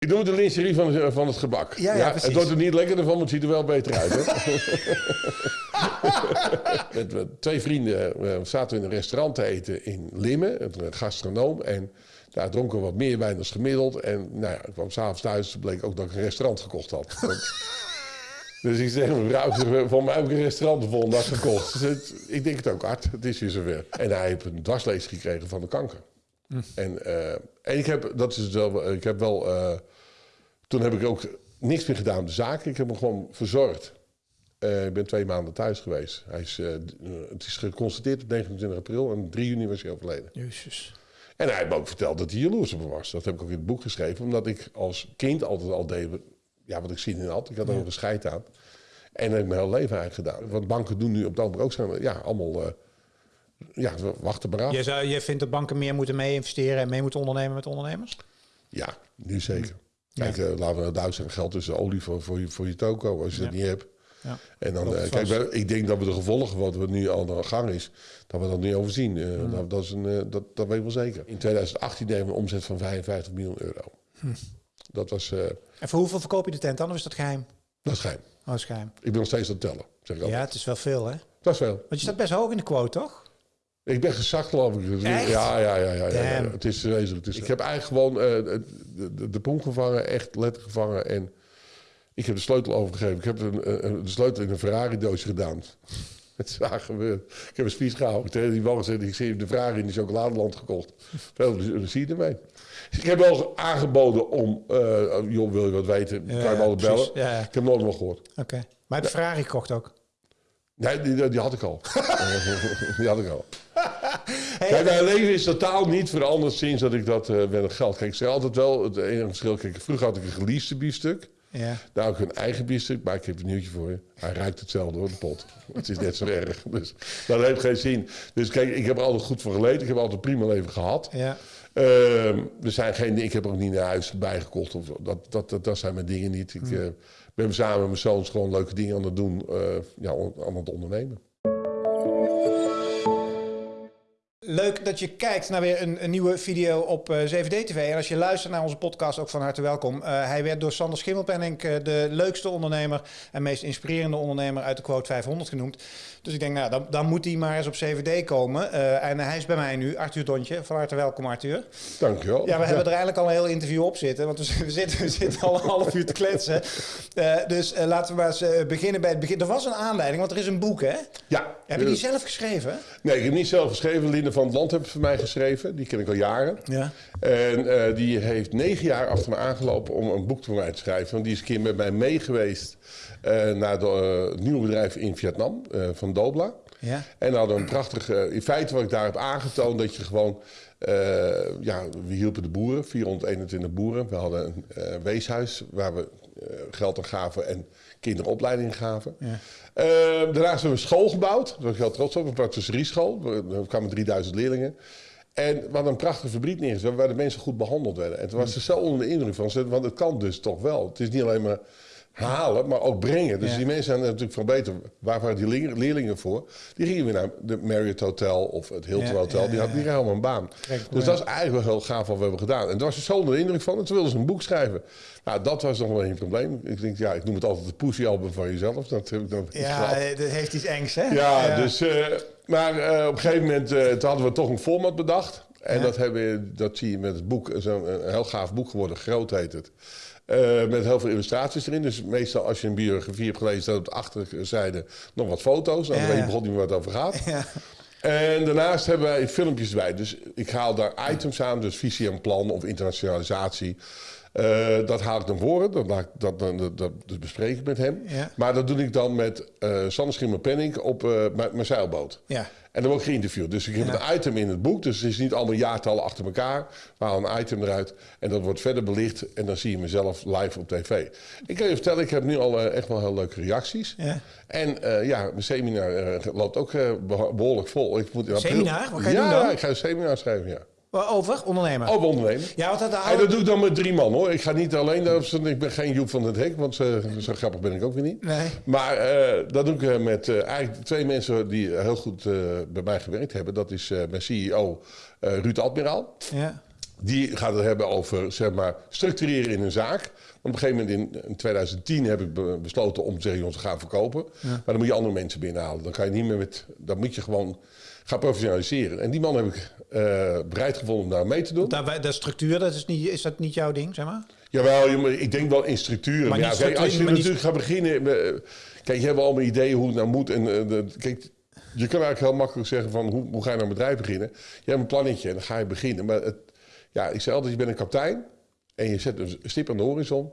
Ik noem het de lingerie van, van het gebak. Ja, het wordt er niet lekkerder van, maar het ziet er wel beter uit. Hè? met, met twee vrienden eh, zaten we in een restaurant te eten in Limmen, een gastronoom. En daar dronken we wat meer wijn dan gemiddeld. En nou ja, ik kwam s'avonds thuis, bleek ook dat ik een restaurant gekocht had. dus ik zeg, mevrouw, van mij heb ik een restaurant de volgende dag gekocht. Dus het- ik denk het ook hard, het is weer zover. En hij heeft een dwarslees gekregen van de kanker. En, eh, en ik heb, dat is wel, ik heb wel, eh, toen heb ik ook niks meer gedaan de zaak. Ik heb hem gewoon verzorgd. Eh, ik ben twee maanden thuis geweest. Hij is, eh, eh, het is geconstateerd op 29 april en 3 juni was hij overleden. Jezus. En hij heeft me ook verteld dat hij jaloers op me was. Dat heb ik ook in het boek geschreven, omdat ik als kind altijd al deed ja, wat ik zin in had. Ik had er ook een scheid aan. En dat heb ik mijn hele leven eigenlijk gedaan. Wat banken doen nu op het ogenblik ook zijn, ja, allemaal, eh, ja, wachten maar af. Je, zou, je vindt dat banken meer moeten mee investeren en mee moeten ondernemen met ondernemers? Ja, nu zeker. Kijk, eh, laten we nou duizend geld tussen olie voor, voor, je, voor je toko, als je dat niet hebt. Ja. En dan, eh, kijk, wij- ik denk dat we de gevolgen wat we nu al aan de gang is, dat we dat niet overzien. Eh, dat, dat, is een, dat, dat weet ik wel zeker. In 2018 deden we een omzet van 55 miljoen euro. Dat was, En voor hoeveel verkoop je de tent dan? Of is dat geheim? dat is geheim. Oh, dat is geheim. Ik ben nog steeds aan het tellen, zeg ik Ja, altijd. het is wel veel, hè? Dat is wel. Want je staat best hoog in de quote, toch? Ik ben gezakt, geloof ik. Dus- Echt? Ja, ja, ja. ja, ja, ja. Damn. Het is wezenlijk. Het is, ik heb eigenlijk gewoon eh, de, de, de poen gevangen, echt letterlijk gevangen. En ik heb de sleutel overgegeven. Ik heb een, een- de sleutel in een Ferrari-doosje gedaan. Het is waar gebeurd. Ik heb een speech gehouden. Ik heb tegen die man gezegd, ik zie de Ferrari in de chocoladeland gekocht. Veel plezier ermee. Ik heb wel aangeboden om, eh, joh, wil je wat weten, kan je me altijd bellen. Ja, ja. Ik heb nooit meer gehoord. Oké. Maar je Ferrari gekocht ook? Nee, die, die had ik al. die had ik al. Kijk, mijn leven is totaal niet veranderd sinds dat ik dat het geld. Kijk, ik zeg altijd wel, het enige verschil, kijk, vroeger had ik een geleased biefstuk. Ja. Nou, heb ik een eigen biefstuk, maar ik heb een nieuwtje voor je. Hij ruikt hetzelfde hoor, de pot. Het is net zo erg. Dus dat heeft geen zin. Dus kijk, ik heb er altijd goed voor geleden. Ik heb altijd een prima leven gehad. Ja. Ehm, er zijn geen, ik heb ook niet naar huis bijgekocht. Of, dat, dat, dat, dat zijn mijn dingen niet. Ik eh, ben samen met mijn zoons gewoon leuke dingen aan het doen. eh, ja, aan het ondernemen. Leuk dat je kijkt naar weer een, een nieuwe video op eh 7D-TV. En als je luistert naar onze podcast, ook van harte welkom. Eh, hij werd door Sander Schimmelpenning eh, de leukste ondernemer en meest inspirerende ondernemer uit de quote 500 genoemd. Dus ik denk, nou, dan, dan moet hij maar eens op 7D komen. En hij is bij mij nu, Arthur Dontje. Van harte welkom, Arthur. Dankjewel. Ja, we hebben er eigenlijk al een heel interview op zitten. Want we, we zitten, we zitten al een half uur te kletsen. Dus laten we maar eens beginnen bij het begin. Er was een aanleiding, want er is een boek, hè? Ja. Heb je die zelf geschreven? Nee, ik heb niet zelf geschreven. Linde van het Land heeft het voor mij geschreven. Die ken ik al jaren. Ja. En eh, die heeft negen jaar achter me aangelopen om een boek voor mij te schrijven. Want die is een keer met mij mee geweest eh, naar de, eh, het nieuwe bedrijf in Vietnam, van Dobla. Ja. En hadden een prachtige... in feite wat ik daar heb aangetoond, dat je gewoon... ja, we hielpen de boeren, 421 boeren. We hadden een weeshuis waar we geld aan gaven en kinderopleiding gaven. Ja. Eh, daarnaast hebben we een school gebouwd. Daar was ik heel trots op. Een patisserie-school. We- Er kwamen 3000 leerlingen. En we hadden een prachtige fabriek neergezet waar de mensen goed behandeld werden. En toen was ze zo onder de indruk van ze, want het kan dus toch wel. Het is niet alleen maar halen, maar ook brengen. Dus Ja. die mensen zijn natuurlijk van beter. Waar waren die leer- leerlingen voor? Die gingen weer naar de Marriott Hotel of het Hilton Ja, Hotel. Die hadden die helemaal een baan. Kijk, Dus dat is eigenlijk wel heel gaaf wat we hebben gedaan. En daar was ze zo onder de indruk van. En toen wilden ze een boek schrijven. Nou, dat was nog wel een probleem. Ik denk, ja, ik noem het altijd de pussy-album van jezelf. Dat heb ik dan Ja, eh, dat heeft iets engs, hè? ja, dus. eh, maar eh, op een gegeven moment toen hadden we toch een format bedacht. En Ja. dat, hebben, we- dat zie je met het boek. Zo'n een heel gaaf boek geworden, groot heet het. Eh, met heel veel illustraties erin. Dus meestal als je een biografie hebt gelezen, staat op de achterzijde nog wat foto's. Dan Ja, weet je begon niet meer wat het over gaat. Ja. En daarnaast hebben wij filmpjes erbij. Dus ik haal daar items aan, dus visie en plan of internationalisatie. Eh, dat haal ik dan voor. Dat, dat, dat, dat, dat bespreek ik met hem. Ja. Maar dat doe ik dan met eh Sander Schimmer Penning op eh, mijn zeilboot. Ja. En dan word ik geïnterviewd. Dus ik heb Ja. een item in het boek. Dus het is niet allemaal jaartallen achter elkaar. We halen een item eruit. En dat wordt verder belicht. En dan zie je mezelf live op tv. Ik kan je vertellen, ik heb nu al echt wel heel leuke reacties. Ja. En ja, mijn seminar loopt ook eh, beho- behoorlijk vol. Ik moet in april- Seminar? Wat ga je ja, doen dan? Ja, ik ga een seminar schrijven, ja. Over? Ondernemer? Over ondernemen. Ja, want dat dat doe ik dan met drie man hoor. Ik ga niet alleen, ik ben geen Joep van het Hek, want zo, zo grappig ben ik ook weer niet. Nee. Maar eh, dat doe ik eh, met eh, eigenlijk twee mensen die heel goed bij mij gewerkt hebben. Dat is mijn CEO Ruud Admiraal. Ja. Die gaat het hebben over zeg maar, structureren in een zaak. Op een gegeven moment in, in 2010 heb ik be- besloten om te zeggen, jongens, we gaan verkopen. Maar dan moet je andere mensen binnenhalen. Dan kan je niet meer met, dan moet je gewoon gaan professionaliseren. En die man heb ik bereid gevonden om daar mee te doen. Daar, de structuur, dat is, niet, is dat niet jouw ding, zeg maar? Jawel, ik denk wel in structuren. Maar ja, kijk, structuur- als je niet- natuurlijk gaat beginnen... eh, Kijk, je hebt allemaal ideeën hoe het nou moet. En, eh, de- kijk, je kan eigenlijk heel makkelijk zeggen van... Hoe, hoe ga je nou een bedrijf beginnen? Je hebt een plannetje en dan ga je beginnen. Maar het, ja, ik zei altijd, je bent een kapitein... en je zet een stip aan de horizon...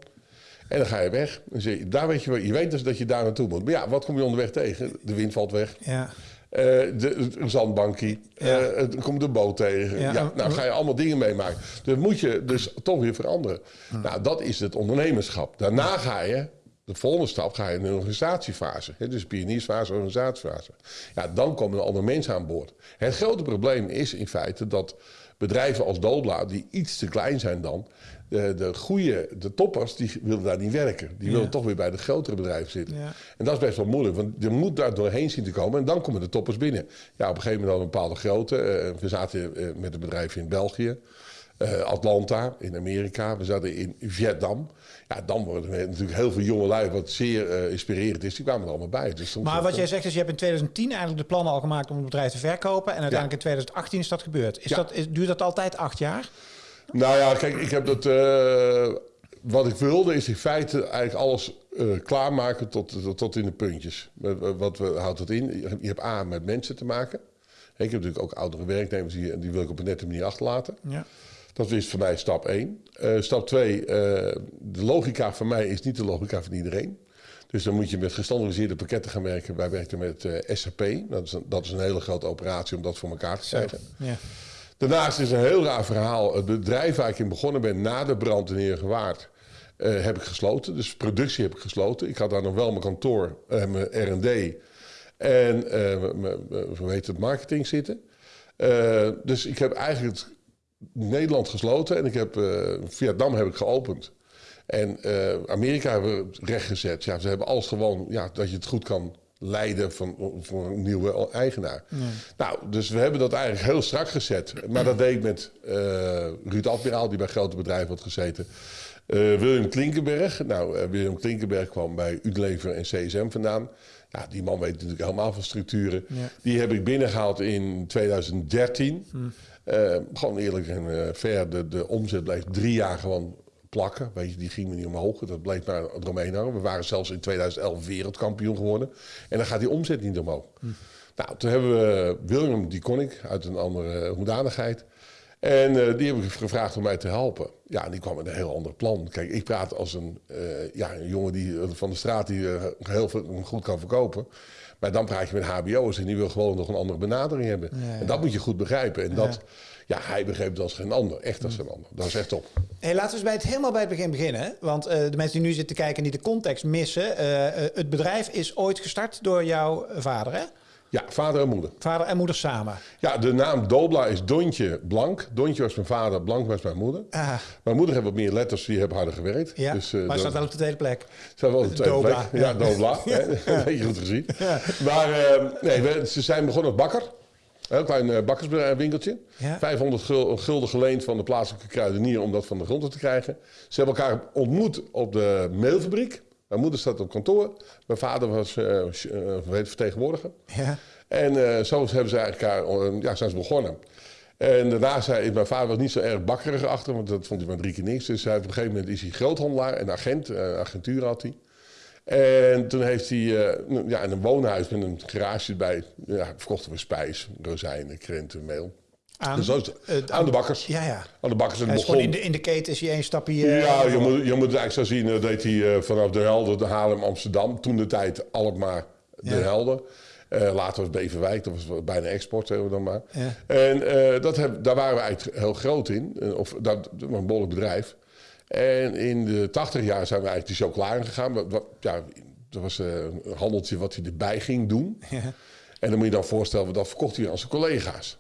en dan ga je weg. Zeg je, daar weet je, je weet dus dat je daar naartoe moet. Maar ja, wat kom je onderweg tegen? De wind valt weg. Ja. Eh, de, een zandbankie. Ja. Eh, er komt de boot tegen. Ja. Ja, nou ga je allemaal dingen meemaken. Dus moet je dus toch weer veranderen. Nou, dat is het ondernemerschap. Daarna ga je, de volgende stap, ga je in een organisatiefase. Hè, dus pioniersfase, organisatiefase. Ja, dan komen er andere mensen aan boord. Het grote probleem is in feite dat bedrijven als Dobla, die iets te klein zijn dan... De, de goede, de toppers, die willen daar niet werken. Die willen toch weer bij de grotere bedrijven zitten. Ja. En dat is best wel moeilijk, want je moet daar doorheen zien te komen. En dan komen de toppers binnen. Ja, op een gegeven moment hadden we een bepaalde grootte. Eh, we zaten eh, met een bedrijf in België. eh, Atlanta, in Amerika. We zaten in Vietnam. Ja, dan worden er natuurlijk heel veel jonge lui, wat zeer eh, inspirerend is. Die kwamen er allemaal bij. Dus Maar wat jij zegt is, je hebt in 2010 eigenlijk de plannen al gemaakt om het bedrijf te verkopen. En uiteindelijk in 2018 is dat gebeurd. Is Ja. dat, is, duurt dat altijd acht jaar? Nou ja, kijk, ik heb dat. eh, wat ik wilde is in feite eigenlijk alles eh, klaarmaken tot, tot, tot in de puntjes. Wat, wat we, houdt dat in? Je hebt A met mensen te maken. Ik heb natuurlijk ook oudere werknemers die, die wil ik op een nette manier achterlaten. Ja. Dat is voor mij stap 1. stap 2, de logica van mij is niet de logica van iedereen. Dus dan moet je met gestandardiseerde pakketten gaan werken. Wij werken met eh, SAP. Dat is, een, dat is een hele grote operatie om dat voor elkaar te krijgen. Ja. Daarnaast is een heel raar verhaal. Het bedrijf waar ik in begonnen ben na de brand in Heergewaard... eh heb ik gesloten. Dus productie heb ik gesloten. Ik had daar nog wel mijn kantoor, eh, mijn R&D... en heet het, marketing zitten. Dus ik heb eigenlijk het Nederland gesloten... en ik heb, Vietnam heb ik geopend. En Amerika hebben we rechtgezet. Ja, ze hebben alles gewoon... Ja, dat je het goed kan leiden van, voor een nieuwe eigenaar. Nou, dus we hebben dat eigenlijk heel strak gezet. Maar dat deed ik met eh Ruud Admiraal, die bij grote bedrijven had gezeten. Eh, William Klinkenberg. Nou, eh, William Klinkenberg kwam bij Unilever en CSM vandaan. Ja, die man weet natuurlijk helemaal van structuren. Ja. Die heb ik binnengehaald in 2013. Eh, gewoon eerlijk en fair. De, de omzet bleef drie jaar gewoon plakken. Weet je, die ging me niet omhoog. Dat bleef maar eromheen hangen. We waren zelfs in 2011 wereldkampioen geworden. En dan gaat die omzet niet omhoog. Nou, toen hebben we William, die kon ik uit een andere hoedanigheid. En eh, die heb ik gevraagd om mij te helpen. Ja, en die kwam met een heel ander plan. Kijk, ik praat als een, eh, ja, een jongen die, eh, van de straat die heel veel, goed kan verkopen. Maar dan praat je met HBO'ers en die wil gewoon nog een andere benadering hebben. Ja, En dat moet je goed begrijpen. En dat, ja, hij begreep dat als geen ander. Echt als geen ander. Dat is echt top. Hey, laten we eens bij het, helemaal bij het begin beginnen. Want eh, de mensen die nu zitten kijken en die de context missen. eh, eh, het bedrijf is ooit gestart door jouw vader, hè? Ja, vader en moeder. Vader en moeder samen. Ja, de naam Dobla is Dontje Blank. Dontje was mijn vader, Blank was mijn moeder. Ah, Mijn moeder heeft wat meer letters, die hebben harder gewerkt. ja, Dus, maar dat- staat wel op de tweede plek. Zijn wel op de tweede Dobla, plek. ja. Ja, Dobla. hè. Weet je goed gezien. Maar eh, nee, we, ze zijn begonnen als bakker. Een heel klein eh, bakkerswinkeltje. Ja. 500 gul- gulden geleend van de plaatselijke kruidenier om dat van de grond te krijgen. Ze hebben elkaar ontmoet op de meelfabriek. Mijn moeder staat op kantoor. Mijn vader was eh, eh, het, vertegenwoordiger. Ja. En eh, zo hebben ze eigenlijk elkaar, eh, ja, zijn ze begonnen. En daarna zei mijn vader was niet zo erg bakkerig achter, want dat vond hij maar drie keer niks. Dus hij, op een gegeven moment is hij groothandelaar en agent, eh, agentuur had hij. En toen heeft hij eh, ja, in een woonhuis met een garage erbij, ja, verkochten we spijs, rozijnen, krenten, meel. Aan, Dus het. eh, aan de bakkers. Ja, ja. Aan de bakkers. En in de, in de keten is hij één stapje... eh, ja, je moet, je moet het eigenlijk zo zien. Dat deed hij eh, vanaf de Helder, de Haarlem, Amsterdam. Toen de tijd Alkmaar, de Ja. Helder. Eh, later was Beverwijk, dat was bijna export, zeggen we dan maar. Ja. En eh, dat heb, daar waren we eigenlijk heel groot in. Eh, Of dat, dat was een behoorlijk bedrijf. En in de tachtig jaar zijn we eigenlijk de chocola. Wat, wat, ja, dat was eh, een handeltje wat hij erbij ging doen. Ja. En dan moet je dan voorstellen, dat verkocht hij aan zijn collega's.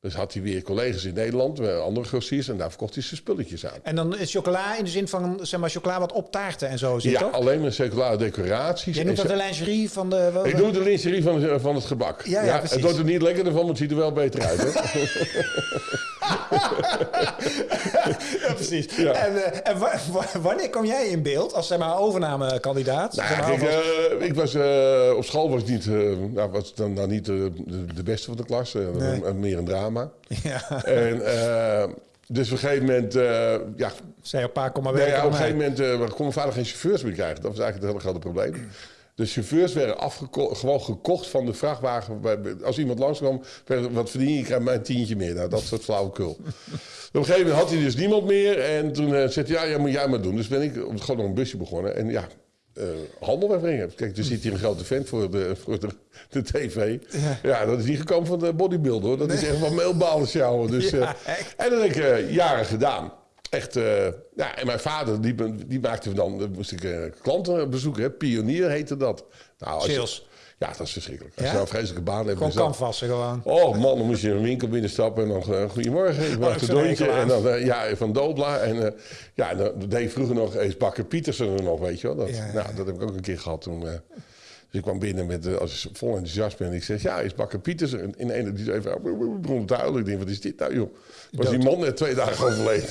Dus had hij weer collega's in Nederland, eh, andere grossiers, en daar verkocht hij zijn spulletjes aan. En dan is chocola in de zin van zeg maar, chocola wat op taarten en zo zit, ja, toch? alleen met circulaire decoraties. Jij noemt dat de lingerie van de... wel- Ik doe de lingerie van, van het gebak. Ja, ja, het wordt er niet lekkerder van, maar het ziet er wel beter uit. Hè? Ja, precies. Ja. En, eh, en wa- wa- wanneer kom jij in beeld als zeg maar, overnamekandidaat? Nou, Zeg maar, kijk, alvast- eh, ik was, eh, op school was ik niet, nou, was dan, dan niet de, de, beste van de klas. Nee. meer een drama. ja. En, dus op een gegeven moment, ja, Zei op pa, kom maar nee, werken ja, op een gegeven moment eh, kon mijn vader geen chauffeurs meer krijgen. Dat was eigenlijk het hele grote probleem. De chauffeurs werden afgeko- gewoon gekocht van de vrachtwagen. Als iemand langskwam, werd, wat verdien je? Ik krijg een tientje meer. Nou, dat soort flauwekul. Op een gegeven moment had hij dus niemand meer. En toen eh, zei hij, ja, ja, moet jij maar doen. Dus ben ik gewoon nog een busje begonnen. En ja, eh, handel wegbrengen. Kijk, er zit hier een grote vent voor de, voor de, de tv. Ja. dat is niet gekomen van de bodybuilder hoor. Dat is echt van meelbalen sjouwen. Dus, Ja, eh, en dat heb ik jaren gedaan. Echt, eh, ja, en mijn vader, die, die maakte dan, dan moest ik eh, klanten bezoeken. Hè. Pionier heette dat. Nou, je- ja, dat is verschrikkelijk. Als Ja? je nou een vreselijke baan hebt. Gewoon canvassen gewoon. Oh man, dan moest je een winkel binnenstappen en dan eh, goedemorgen, ik Oh, maak ik een er doontje. En dan, eh, ja, van Dobla. En eh, ja, en dan deed ik vroeger nog eens Bakker Pietersen er nog, weet je wel. Dat, Ja, ja, Nou, dat heb ik ook een keer gehad toen. eh. dus ik kwam binnen met, eh, als vol enthousiasme en ik zeg, ja, is Bakker Pietersen. En in een die zei even, begon te huilen. Ik denk, wat is dit nou joh? Was die man net twee dagen overleden.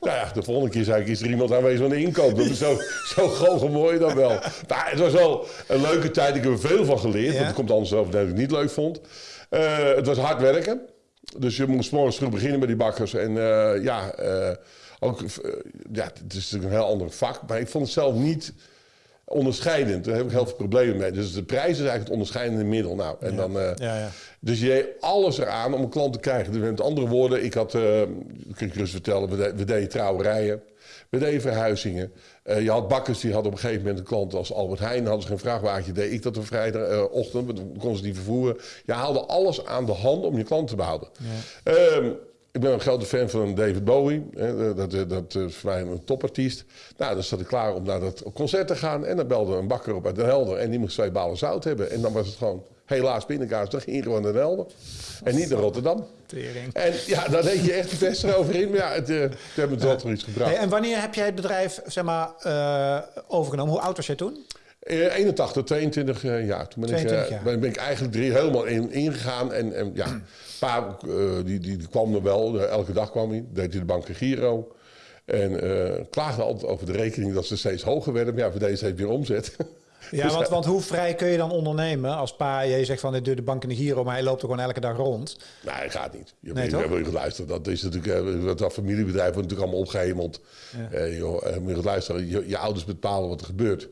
Nou ja, de volgende keer zei ik, is er iemand aanwezig van de inkoop? Dat is zo, zo gewoon mooi dan wel. Maar het was wel een leuke tijd. Ik heb er veel van geleerd. Want het komt anders over dat ik het niet leuk vond. Eh, het was hard werken. Dus je moest morgens vroeg beginnen met die bakkers. En eh, ja, eh, ook, ja, het is natuurlijk een heel ander vak. Maar ik vond het zelf niet onderscheidend. Daar heb ik heel veel problemen mee. Dus de prijs is eigenlijk het onderscheidende middel. Nou, en dan, eh, Ja, ja. dus je deed alles eraan om een klant te krijgen. Dus met andere woorden, ik had, eh kan ik rust vertellen, we, de- we deden trouwerijen. We deden verhuizingen. Eh, je had bakkers die hadden op een gegeven moment een klant als Albert Heijn. Hadden ze geen vrachtwagentje, deed ik dat op vrijdagochtend. dan konden ze die vervoeren. Je haalde alles aan de hand om je klant te behouden. Ehm, ik ben een grote fan van David Bowie. Hè, dat, dat, dat is voor mij een topartiest. Nou, dan zat ik klaar om naar dat concert te gaan. En dan belde een bakker op uit Den Helder. En die moest twee balen zout hebben. En dan was het gewoon helaas pindakaas. Dan ging je gewoon naar Den Helder. En niet naar Rotterdam. Tering. En ja, daar deed je echt de vest eroverheen. Maar ja, het, eh, het wel iets gebracht. Hey, en wanneer heb jij het bedrijf zeg maar, eh, overgenomen? Hoe oud was jij toen? Eh, 81, 22 eh, jaar. Toen ben, 22 ik, eh, jaar. ben, ben ik eigenlijk drie, helemaal in, ingegaan. En, en ja, pa eh, die, die, die kwam er wel. Elke dag kwam hij. Deed hij de bank en Giro. En eh, klaagde altijd over de rekening dat ze steeds hoger werden. Maar ja, we deden steeds meer omzet. Ja, Dus, want, want hoe vrij kun je dan ondernemen als pa, je zegt van, ik doe de bank in de Giro, maar hij loopt er gewoon elke dag rond. Nee, dat gaat niet. Je, Nee, je goed luisteren. Dat is natuurlijk, dat, dat familiebedrijf wordt natuurlijk allemaal opgehemeld. Eh, joh, eh, moet je goed luisteren. Je, je ouders bepalen wat er gebeurt.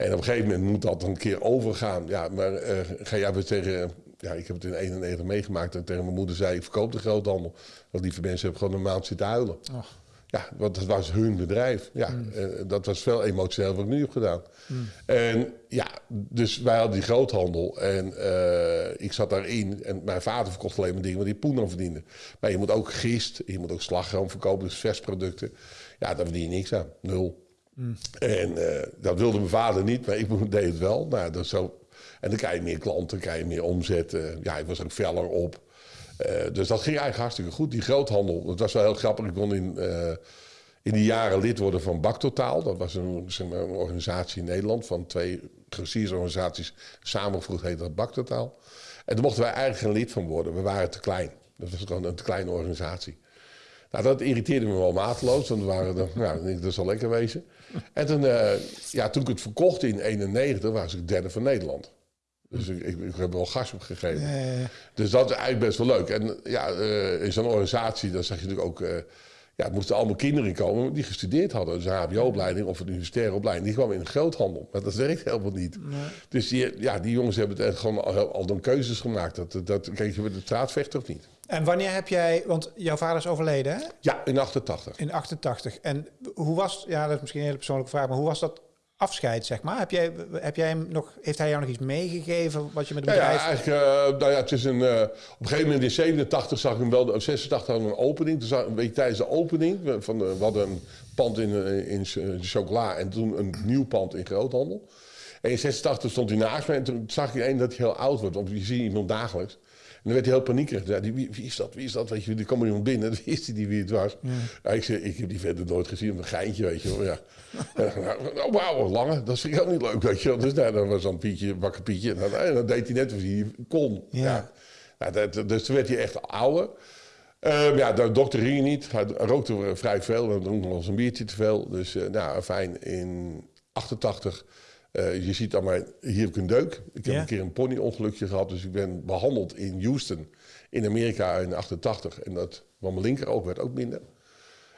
En op een gegeven moment moet dat een keer overgaan. Ja, maar eh, ga jij weer tegen... Ja, ik heb het in 91 meegemaakt en tegen mijn moeder zei... ik verkoop de groothandel. Want lieve mensen hebben gewoon een maand zitten huilen. Och. Ja, want dat was hun bedrijf. Ja, eh, dat was veel emotioneel wat ik nu heb gedaan. En ja, dus wij hadden die groothandel. En eh, ik zat daarin. En mijn vader verkocht alleen maar dingen waar hij poen aan verdiende. Maar je moet ook gist, je moet ook slagroom verkopen, dus versproducten. Ja, daar verdien je niks aan. Nul. En eh, dat wilde mijn vader niet, maar ik deed het wel. Nou, dat zo. En dan krijg je meer klanten, krijg je meer omzet. eh, ja, ik was ook feller op. Eh, dus dat ging eigenlijk hartstikke goed. Die groothandel, dat was wel heel grappig. Ik kon in, in die jaren lid worden van Baktotaal. Dat was een, zeg maar, een organisatie in Nederland van twee grossiersorganisaties samengevoegd heette dat Baktotaal. En daar mochten wij eigenlijk geen lid van worden. We waren te klein. Dat was gewoon een te kleine organisatie. Nou, dat irriteerde me wel mateloos. Want we waren er, nou, dat zal lekker wezen. En toen, eh, ja, toen ik het verkocht in 91, was ik derde van Nederland. Dus ik, ik, ik heb wel gas opgegeven. Eh, Dus dat is eigenlijk best wel leuk. En ja, eh, in zo'n organisatie, dan zag je natuurlijk ook... eh, ja, het moesten allemaal kinderen komen die gestudeerd hadden. Dus een hbo-opleiding of een universitaire opleiding. Die kwamen in de groothandel. Maar dat werkt helemaal niet. Dus die, ja, die jongens hebben het gewoon al, al dan keuzes gemaakt. Dat, dat, kijk je met de straatvechter of niet? En wanneer heb jij, want jouw vader is overleden hè? Ja, in 88. in 88. En hoe was, ja dat is misschien een hele persoonlijke vraag, maar hoe was dat afscheid zeg maar? Heb jij, heb jij hem nog, heeft hij jou nog iets meegegeven wat je met het Ja, ja, bedrijf... eigenlijk, eh, nou ja, het is een, eh, op een gegeven moment in 87 zag ik hem wel, of 86 hadden we een opening. Toen zag, een beetje tijdens de opening, van de, we hadden een pand in, eh, in ch- chocola en toen een nieuw pand in groothandel. En in 86 stond hij naast me en toen zag ik één dat hij heel oud wordt, want je ziet iemand dagelijks. Dan werd hij heel paniekerig. Die, wie, wie, is dat? Wie is dat? Weet je, er kwam iemand binnen. Wie is die, die wie het was? Ja. ik zei, ik heb die verder nooit gezien. Een geintje, weet je wel. Ja. oh, wauw, lange. Dat vind ik ook niet leuk, weet je wel. Dus nou, dan was dan Pietje, wakker Pietje. En dan, en dan deed hij net wat hij kon. Ja. ja. dat, dus toen werd hij echt ouder. Um, ja, de dokter ging niet. Hij rookte vrij veel. En dronk nog eens een biertje te veel. Dus uh, nou, fijn. In 88 uh, je ziet dan maar, hier heb ik een deuk. Ik heb een keer een ponyongelukje gehad, dus ik ben behandeld in Houston, in Amerika in 88. En dat, want mijn linkeroog werd ook minder.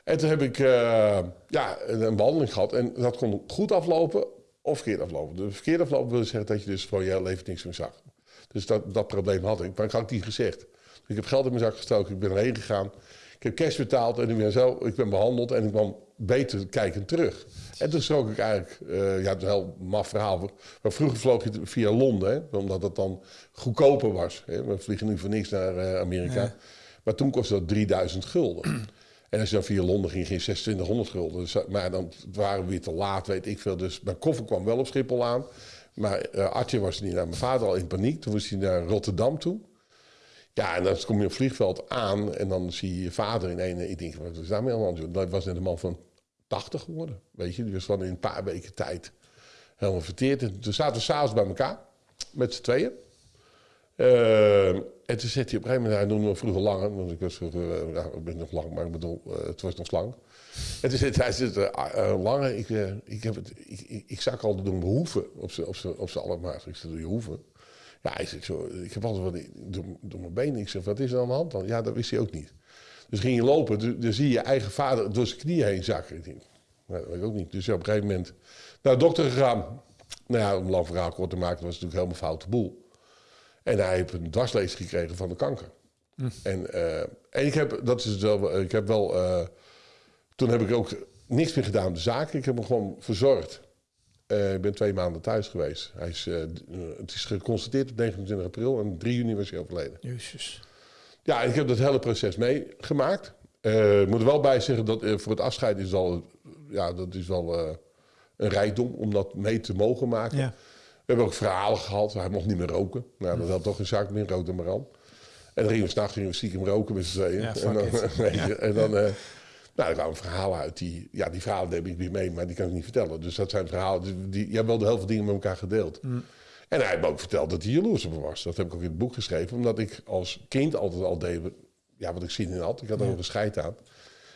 En toen heb ik uh, ja, een behandeling gehad en dat kon goed aflopen of verkeerd aflopen. De verkeerd aflopen wil zeggen dat je dus voor je leven niks meer zag. Dus dat, dat probleem had ik, maar ik had niet gezegd. Ik heb geld in mijn zak gestoken, ik ben erheen gegaan. Ik heb cash betaald en ik ben, zo, ik ben behandeld en ik kwam beter kijkend terug. En toen schrok ik eigenlijk, uh, ja, het is een heel maf verhaal. Maar vroeger vloog je via Londen, hè, omdat het dan goedkoper was. Hè. We vliegen nu voor niks naar uh, Amerika. Maar toen kostte dat 3000 gulden. En als je dan via Londen ging, ging 2600 gulden. Dus, maar dan waren we weer te laat, weet ik veel. Dus mijn koffer kwam wel op Schiphol aan. Maar uh, Artje was niet naar mijn vader al in paniek. Toen was hij naar Rotterdam toe. Ja, en dan kom je op vliegveld aan en dan zie je je vader in een... Ik denk, wat is daarmee aan de Dat was net een man van 80 geworden. Weet je, was van in een paar weken tijd helemaal verteerd. En toen zaten we s'avonds bij elkaar, met z'n tweeën. Uh, en toen zette hij op een gegeven moment, hij noemde me vroeger langer, want ik was uh, ik ben nog lang, maar ik bedoel, uh, het was nog lang. En toen zette hij, zit, langer, ik, ik, heb het, ik, ik, ik zag al doen behoeven op z'n op allemaal. Ik zei, doe je hoeven? Ja, hij zegt zo, ik heb altijd wat door, door mijn benen. Ik zeg, wat is er aan de hand dan? Ja, dat wist hij ook niet. Dus ging je lopen, dan zie je je eigen vader door zijn knieën heen zakken. Nou, dat weet ik ook niet. Dus ja, op een gegeven moment naar de dokter gegaan. Nou ja, om lang verhaal kort te maken, was het natuurlijk helemaal foute boel. En hij heeft een dwarslees gekregen van de kanker. Hm. En, uh, en ik heb, dat is wel, ik heb wel, uh, toen heb ik ook niks meer gedaan aan de zaak. Ik heb hem gewoon verzorgd. Uh, ik ben twee maanden thuis geweest. Hij is, het is geconstateerd op 29 april en 3 juni was hij overleden. Jezus. Ja, ik heb dat hele proces meegemaakt. Uh, ik moet er wel bij zeggen dat uh, voor het afscheid is al, ja, dat is wel uh, een rijkdom om dat mee te mogen maken. Ja. We hebben ook verhalen gehad. Hij mocht niet meer roken. Nou, dat had toch een zaak meer, rook maar aan. En dan gingen we s'nachts stiekem roken met z'n tweeën. Ja, en dan, ja. en dan, nou, er kwamen verhalen uit. Die, ja, die verhalen heb ik weer mee, maar die kan ik niet vertellen. Dus dat zijn verhalen. Die, die, je hebt wel de heel veel dingen met elkaar gedeeld. Mm. En hij heeft me ook verteld dat hij jaloers op me was. Dat heb ik ook in het boek geschreven. Omdat ik als kind altijd al deed ja, wat ik zin in had. Ik had er een scheid aan.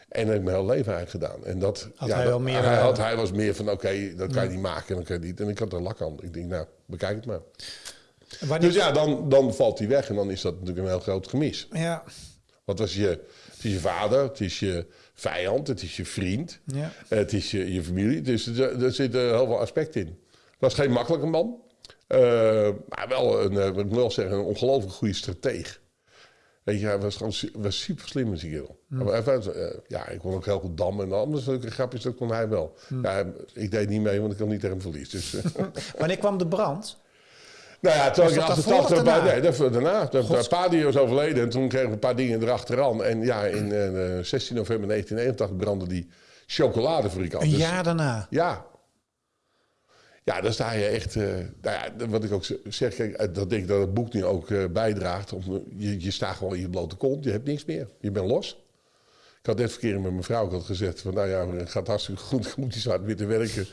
En dat heb ik mijn hele leven eigenlijk gedaan. En dat, had ja, hij, wel meer, hij, had, hij was meer van, oké, dat kan je niet maken en dan kan je niet. En ik had er lak aan. Ik denk, nou, bekijk het maar. Wanneer... Dus ja, dan, dan valt hij weg en dan is dat natuurlijk een heel groot gemis. Ja. Wat was je, het is je vader, het is je vijand, het is je vriend, ja. het is je, je familie. Dus er, er zitten heel veel aspecten in. Het was geen makkelijke man. Uh, maar wel een, ik moet wel zeggen, een ongelooflijk goede strateeg. Weet je, hij was gewoon was super slim met die Mm. ja, ik kon ook heel goed dammen en anders leuke grapjes, dat kon hij wel. Mm. Ja, ik deed niet mee, want ik kon niet tegen hem verlies. Dus. Wanneer kwam de brand? Nou ja, toen ik 88 bij, nee, daarna. Een paar was overleden en toen kregen we een paar dingen erachteraan. En ja, in uh, 16 november 1981 brandde die chocoladefabrikant. Een dus, jaar daarna? Ja, ja, dan sta je echt. Uh, nou ja, wat ik ook zeg, kijk, eh, dat denk ik dat het boek nu ook uh, bijdraagt. Om, je, je staat gewoon in je blote kont, je hebt niks meer. Je bent los. Ik had net verkeerd met mijn vrouw ik had gezegd: van nou ja, het gaat hartstikke goed, ik moet iets hard weer te werken.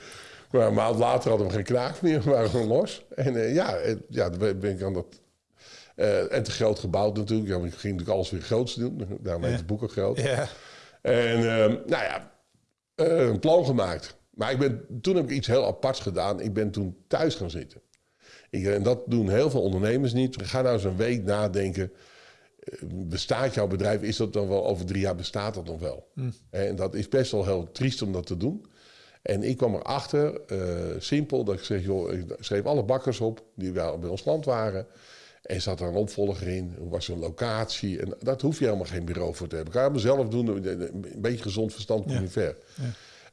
Maar een maand later hadden we geen knaak meer, we waren gewoon los. En uh, ja, ja, dan ben ik aan dat. en te groot gebouwd natuurlijk. Ja, ik ging natuurlijk alles weer groots doen. Daarom heet het boek ook groot. Ja. En ehm, nou ja, een plan gemaakt. Maar ik ben, toen heb ik iets heel aparts gedaan. Ik ben toen thuis gaan zitten. Ik, en dat doen heel veel ondernemers niet. Ga nou eens een week nadenken. Eh, bestaat jouw bedrijf? Is dat dan wel over drie jaar bestaat dat nog wel? Hm. En dat is best wel heel triest om dat te doen. En ik kwam erachter, uh, simpel, dat ik zeg, joh, ik schreef alle bakkers op die bij ons land waren. En zat er een opvolger in, hoe was een locatie. En dat hoef je helemaal geen bureau voor te hebben. Kan je zelf doen, een beetje gezond verstand komt ja. ver. Ja.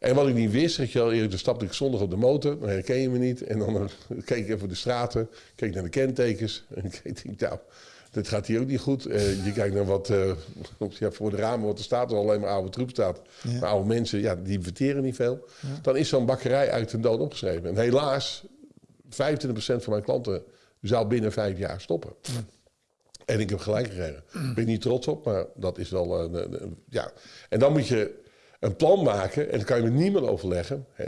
En wat ik niet wist, zeg je al eerder, dan stapte ik zondag op de motor, dan herken je me niet. En dan uh, keek ik even de straten, keek naar de kentekens. En ik denk, nou, dit gaat hier ook niet goed. Uh, je kijkt naar wat uh, ja, voor de ramen, wat er staat, er alleen maar oude troep staat. Maar oude mensen, ja, die verteren niet veel. Dan is zo'n bakkerij uit de dood opgeschreven. En helaas, 25% van mijn klanten zou binnen vijf jaar stoppen. En ik heb gelijk gekregen. Ik ben niet trots op, maar dat is wel... ja. En dan moet je een plan maken. En dat kan je met niemand overleggen. Hè.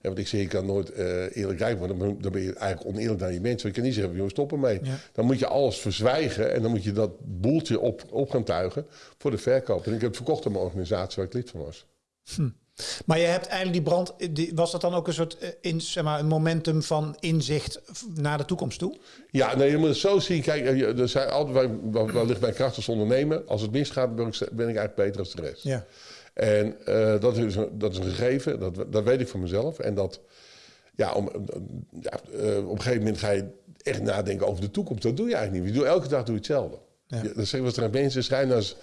Ja, want ik zeg, je kan nooit eh, eerlijk rijk worden. Dan ben- Dan ben je eigenlijk oneerlijk naar je mensen. Je kan niet zeggen, jongens, stop ermee. Ja. Dan moet je alles verzwijgen. En dan moet je dat boeltje op, op gaan tuigen voor de verkoop. En ik heb het verkocht aan mijn organisatie waar ik lid van was. Maar je hebt eigenlijk die brand, die, was dat dan ook een soort eh, in, zeg maar, een momentum van inzicht naar de toekomst toe? Ja, nee, je moet het zo zien. Kijk, eh, er zijn altijd, waar, waar, waar ligt mijn kracht als ondernemer? Als het misgaat, ben ik, ben ik eigenlijk beter als de rest. Ja. En eh, dat, is een, dat is een gegeven, dat, dat weet ik van mezelf. En dat, ja, om, ja, eh, op een gegeven moment ga je echt nadenken over de toekomst. Dat doe je eigenlijk niet. Je doet, elke dag doe je hetzelfde. Ja. Ja. dat zeggen we tegen mensen. Schrijners,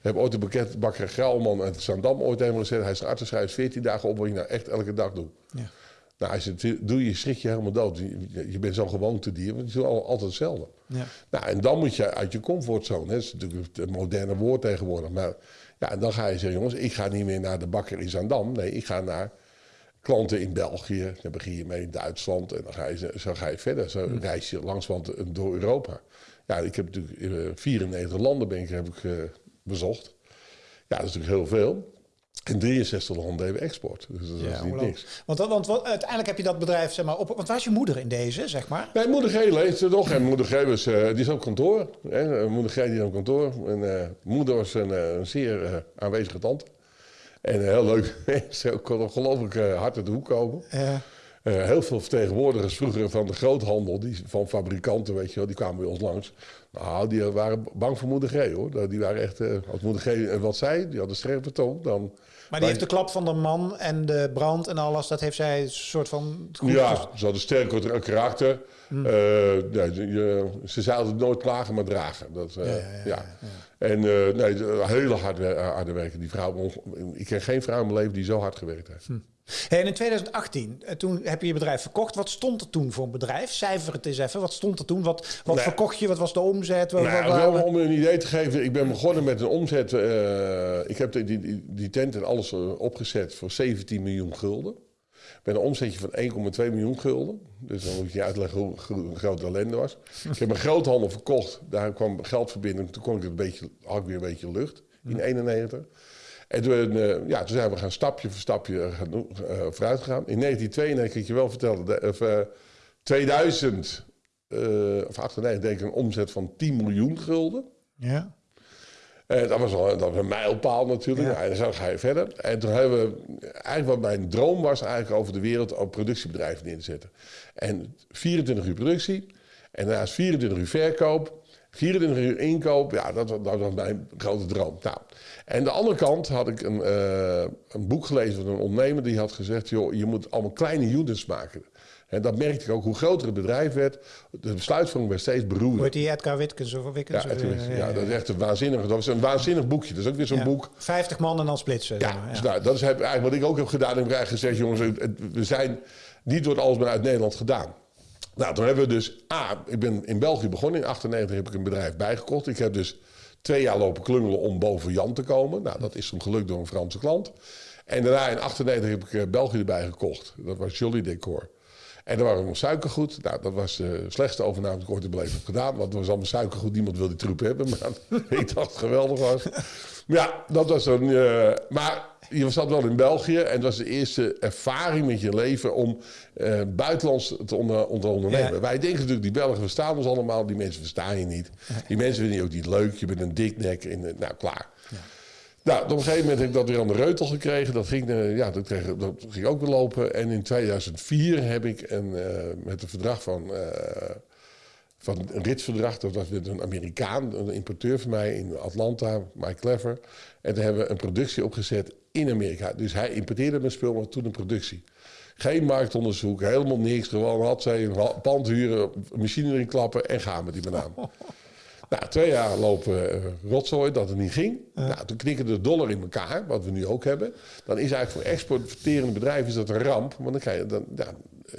hebben ooit een bekendbakker Grauwman uit Zandam ooit helemaal gezegd. Hij is een schrijft 14 dagen op wat je nou echt elke dag doet. Ja. Nou, als je het doe, je schrik je helemaal dood. Je, je- bent zo'n gewoontedier, want je doet al- altijd hetzelfde. Ja. Nou, en dan moet je uit je comfortzone. hè. Dat is natuurlijk het moderne woord tegenwoordig. Maar ja, en dan ga je zeggen, jongens, ik ga niet meer naar de bakker in Zandam. Nee, ik ga naar klanten in België. Dan begin je mee in Duitsland. En dan ga je, zo ga je verder. Zo reis je langs want, door Europa. Ja, ik heb natuurlijk in 94 landen ben ik, heb ik, eh, bezocht. Ja, dat is natuurlijk heel veel. In 63 landen hebben we export. Dus dat is niet niks. Want, want, want uiteindelijk heb je dat bedrijf zeg maar, op. Want waar is je moeder in deze, zeg maar? Nee, moeder G leest er nog. En moeder G was, eh, die is op kantoor. Hè? Moeder G die is op kantoor. En eh, moeder was een, eh, een zeer aanwezige tante. En heel leuk. Ze kon ongelooflijk hard uit de hoek komen. Ja. Heel veel vertegenwoordigers vroeger van de groothandel, die, van fabrikanten, weet je wel, die kwamen bij ons langs. Nou, die waren bang voor moeder G, hoor. Die waren echt, als moeder G wat zei, die had een scherpe toon, dan... Maar die heeft de klap van de man en de brand en alles, dat heeft zij een soort van. goed Ja, ze hadden sterk karakter. Hmm. Eh, je- ze zouden nooit klagen, maar dragen. Dat, eh, Ja, ja, ja, ja, En eh, nee, hele hard, wer- harde werken. Die vrouw, ik ken geen vrouw in mijn leven die zo hard gewerkt heeft. Hey, en in 2018, eh, toen heb je je bedrijf verkocht. Wat stond er toen voor een bedrijf? Cijfer het eens even. Wat stond er toen? Wat, wat verkocht je? Wat was de omzet? Wat, Nou, wat- wel wat- om een idee te geven, ik ben begonnen met een omzet. eh, ik heb die, die, die tent en alles eh, opgezet voor 17 miljoen gulden. Met een omzetje van 1,2 miljoen gulden. Dus dan moet je uitleggen hoe, hoe groot de ellende was. ik heb een groothandel verkocht. Daar kwam geld verbinden. Toen kon ik het een beetje, had ik weer een beetje lucht in 91. En toen, eh, ja, toen zijn we gaan stapje voor stapje eh, gaan, eh, vooruit gegaan. In 1992, ik je wel vertellen, de- of, eh, 2000 eh, of 98 deed ik een omzet van 10 miljoen gulden. Ja. Eh, dat, was wel, dat was een mijlpaal natuurlijk. Ja. En zo ga je verder. En toen hebben we... Eigenlijk wat mijn droom was eigenlijk over de wereld... ook productiebedrijven in te zetten. En 24 uur productie. En daarnaast 24 uur verkoop. 24 uur inkoop. Ja, dat, was- dat was mijn grote droom. Nou, en de andere kant had ik een, eh, een boek gelezen van een ondernemer... die had gezegd... joh, je moet allemaal kleine units maken. En dat merkte ik ook. Hoe groter het bedrijf werd... de besluitvorming werd steeds beroerder. Heet die Edgar Witkens of Witkens? Ja, eh, ja, dat is echt een waanzinnig. Dat was een waanzinnig boekje. Dat is ook weer zo'n ja. boek. 50 man en dan splitsen. Ja, maar, dus nou, dat is eigenlijk wat ik ook heb gedaan. Ik heb eigenlijk gezegd, jongens, we zijn niet door alles maar uit Nederland gedaan. Nou, toen hebben we dus, A, ik ben in België begonnen. In 98 heb ik een bedrijf bijgekocht. Ik heb dus twee jaar lopen klungelen om boven Jan te komen. Nou, dat is toen gelukt door een Franse klant. En daarna in 98 heb ik eh, België erbij gekocht. Dat was Jolly Decor. En er waren nog suikergoed. Nou, dat was de slechtste overname die ik ooit in leven heb gedaan. Want het was allemaal suikergoed. Niemand wilde die troep hebben. Maar ik dacht het geweldig was. Maar ja, dat was een... eh, maar je zat wel in België. En het was de eerste ervaring met je leven om eh, buitenlands te onder, ondernemen. Ja. Wij denken natuurlijk, die Belgen verstaan ons allemaal. Die mensen verstaan je niet. Die mensen vinden je ook niet leuk. Je bent een diknek. En, nou, klaar. Nou, op een gegeven moment heb ik dat weer aan de reutel gekregen. Dat ging, eh, ja, dat, kreeg, dat ging ook weer lopen. En in 2004 heb ik een, eh, met een verdrag van, van een ritsverdrag. Dat was met een Amerikaan, een importeur van mij in Atlanta, Mike Clever. En daar hebben we een productie opgezet in Amerika. Dus hij importeerde mijn spul, maar toen een productie. Geen marktonderzoek, helemaal niks. Gewoon had zij een pand huren, machine erin klappen en gaan met die banaan. Nou, twee jaar lopen eh, rotzooi dat het niet ging. Nou, toen knikken de dollar in elkaar, wat we nu ook hebben. Dan is eigenlijk voor exporterende bedrijven is dat een ramp. Want dan krijg je, dan, ja,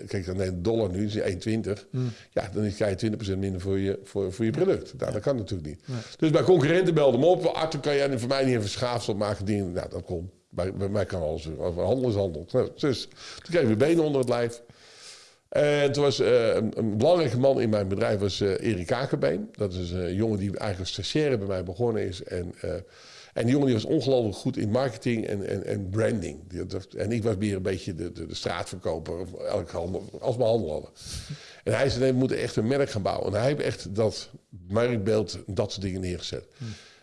kijk, dan de dollar nu, is die 1,20. Ja, dan krijg je 20% minder voor je, voor, voor je product. Nou, dat kan natuurlijk niet. Dus bij concurrenten belden me op. Arthur, kan jij voor mij niet even schaafsel maken? Dingen. Nou, dat kon. Bij, bij mij kan alles. Handel is handel. Nou, dus toen kregen we benen onder het lijf. En toen was eh, een, een belangrijke man in mijn bedrijf was eh, Erik Kakenbeen. Dat is een jongen die eigenlijk stagiaire bij mij begonnen is. En, eh, en die jongen die was ongelooflijk goed in marketing en, en, en branding. En ik was meer een beetje de, de, de straatverkoper, of elke handel, als we handel hadden. En hij zei, nee, we moeten echt een merk gaan bouwen. En hij heeft echt dat merkbeeld, dat soort dingen neergezet.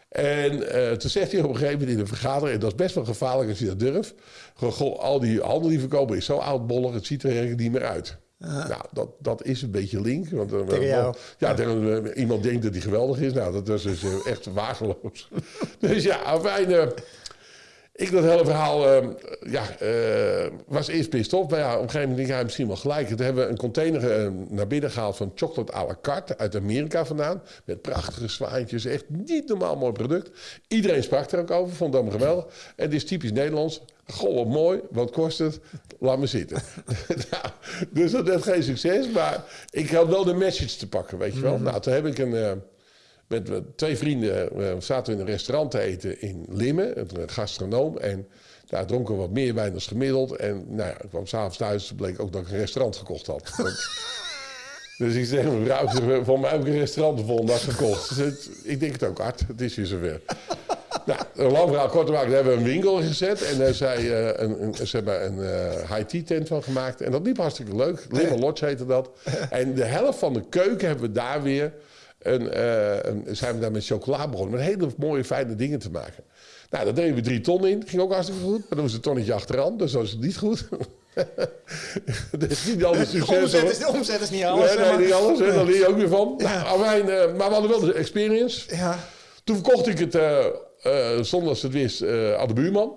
En eh, toen zegt hij op een gegeven moment in een vergadering... en dat is best wel gevaarlijk als je dat durft... Al die handel die verkopen is zo oudbollig... het ziet er eigenlijk niet meer uit. Nou, dat, dat is een beetje link. Want, eh, Tegen jou. Ja, tegen, eh, iemand denkt dat hij geweldig is. Nou, dat was dus eh, echt waardeloos. dus ja, afijn... eh, ik dat hele verhaal eh, ja, eh, was eerst pissed off. Maar ja, op een gegeven moment denk ik, misschien wel gelijk. Toen hebben we een container eh, naar binnen gehaald van chocolate à la carte uit Amerika vandaan. Met prachtige zwaantjes. Echt niet normaal mooi product. Iedereen sprak er ook over, vond allemaal geweldig. En het is typisch Nederlands. Goh, wat mooi. Wat kost het? Laat me zitten. nou, dus dat heeft geen succes. Maar ik had wel de message te pakken, weet je wel. Nou, toen heb ik een... eh, met met twee vrienden eh, zaten we in een restaurant te eten in Limmen, een gastronoom. En daar dronken we wat meer wijn dan gemiddeld. En nou ja, ik kwam s'avonds thuis, bleek ook dat ik een restaurant gekocht had. Dus ik zeg mijn vrouw, ik zeg, van mij heb ik een restaurant de volgende dag gekocht. Ik denk het ook hard, het is hier zover. Nou, een lang verhaal kort te maken, daar hebben we een winkel gezet. En daar eh, een, een, ze hebben een eh, high-tea tent van gemaakt. En dat liep hartstikke leuk. Limmen Lodge heette dat. En de helft van de keuken hebben we daar weer... Een, eh, een, zijn we daar met chocola begonnen. Met hele mooie, fijne dingen te maken. Nou, daar deden we drie ton in. Ging ook hartstikke goed. Maar dan was een tonnetje achteraan. Dus dat was het niet goed. dat is niet altijd De succes omzet is, de omzet is niet alles. Nee, nee, maar- niet alles. Daar leer je ook weer van. Ja. Nou, afijn, maar we hadden wel de experience. Ja. Toen verkocht ik het, eh, zonder dat ze het wist, eh, aan de buurman.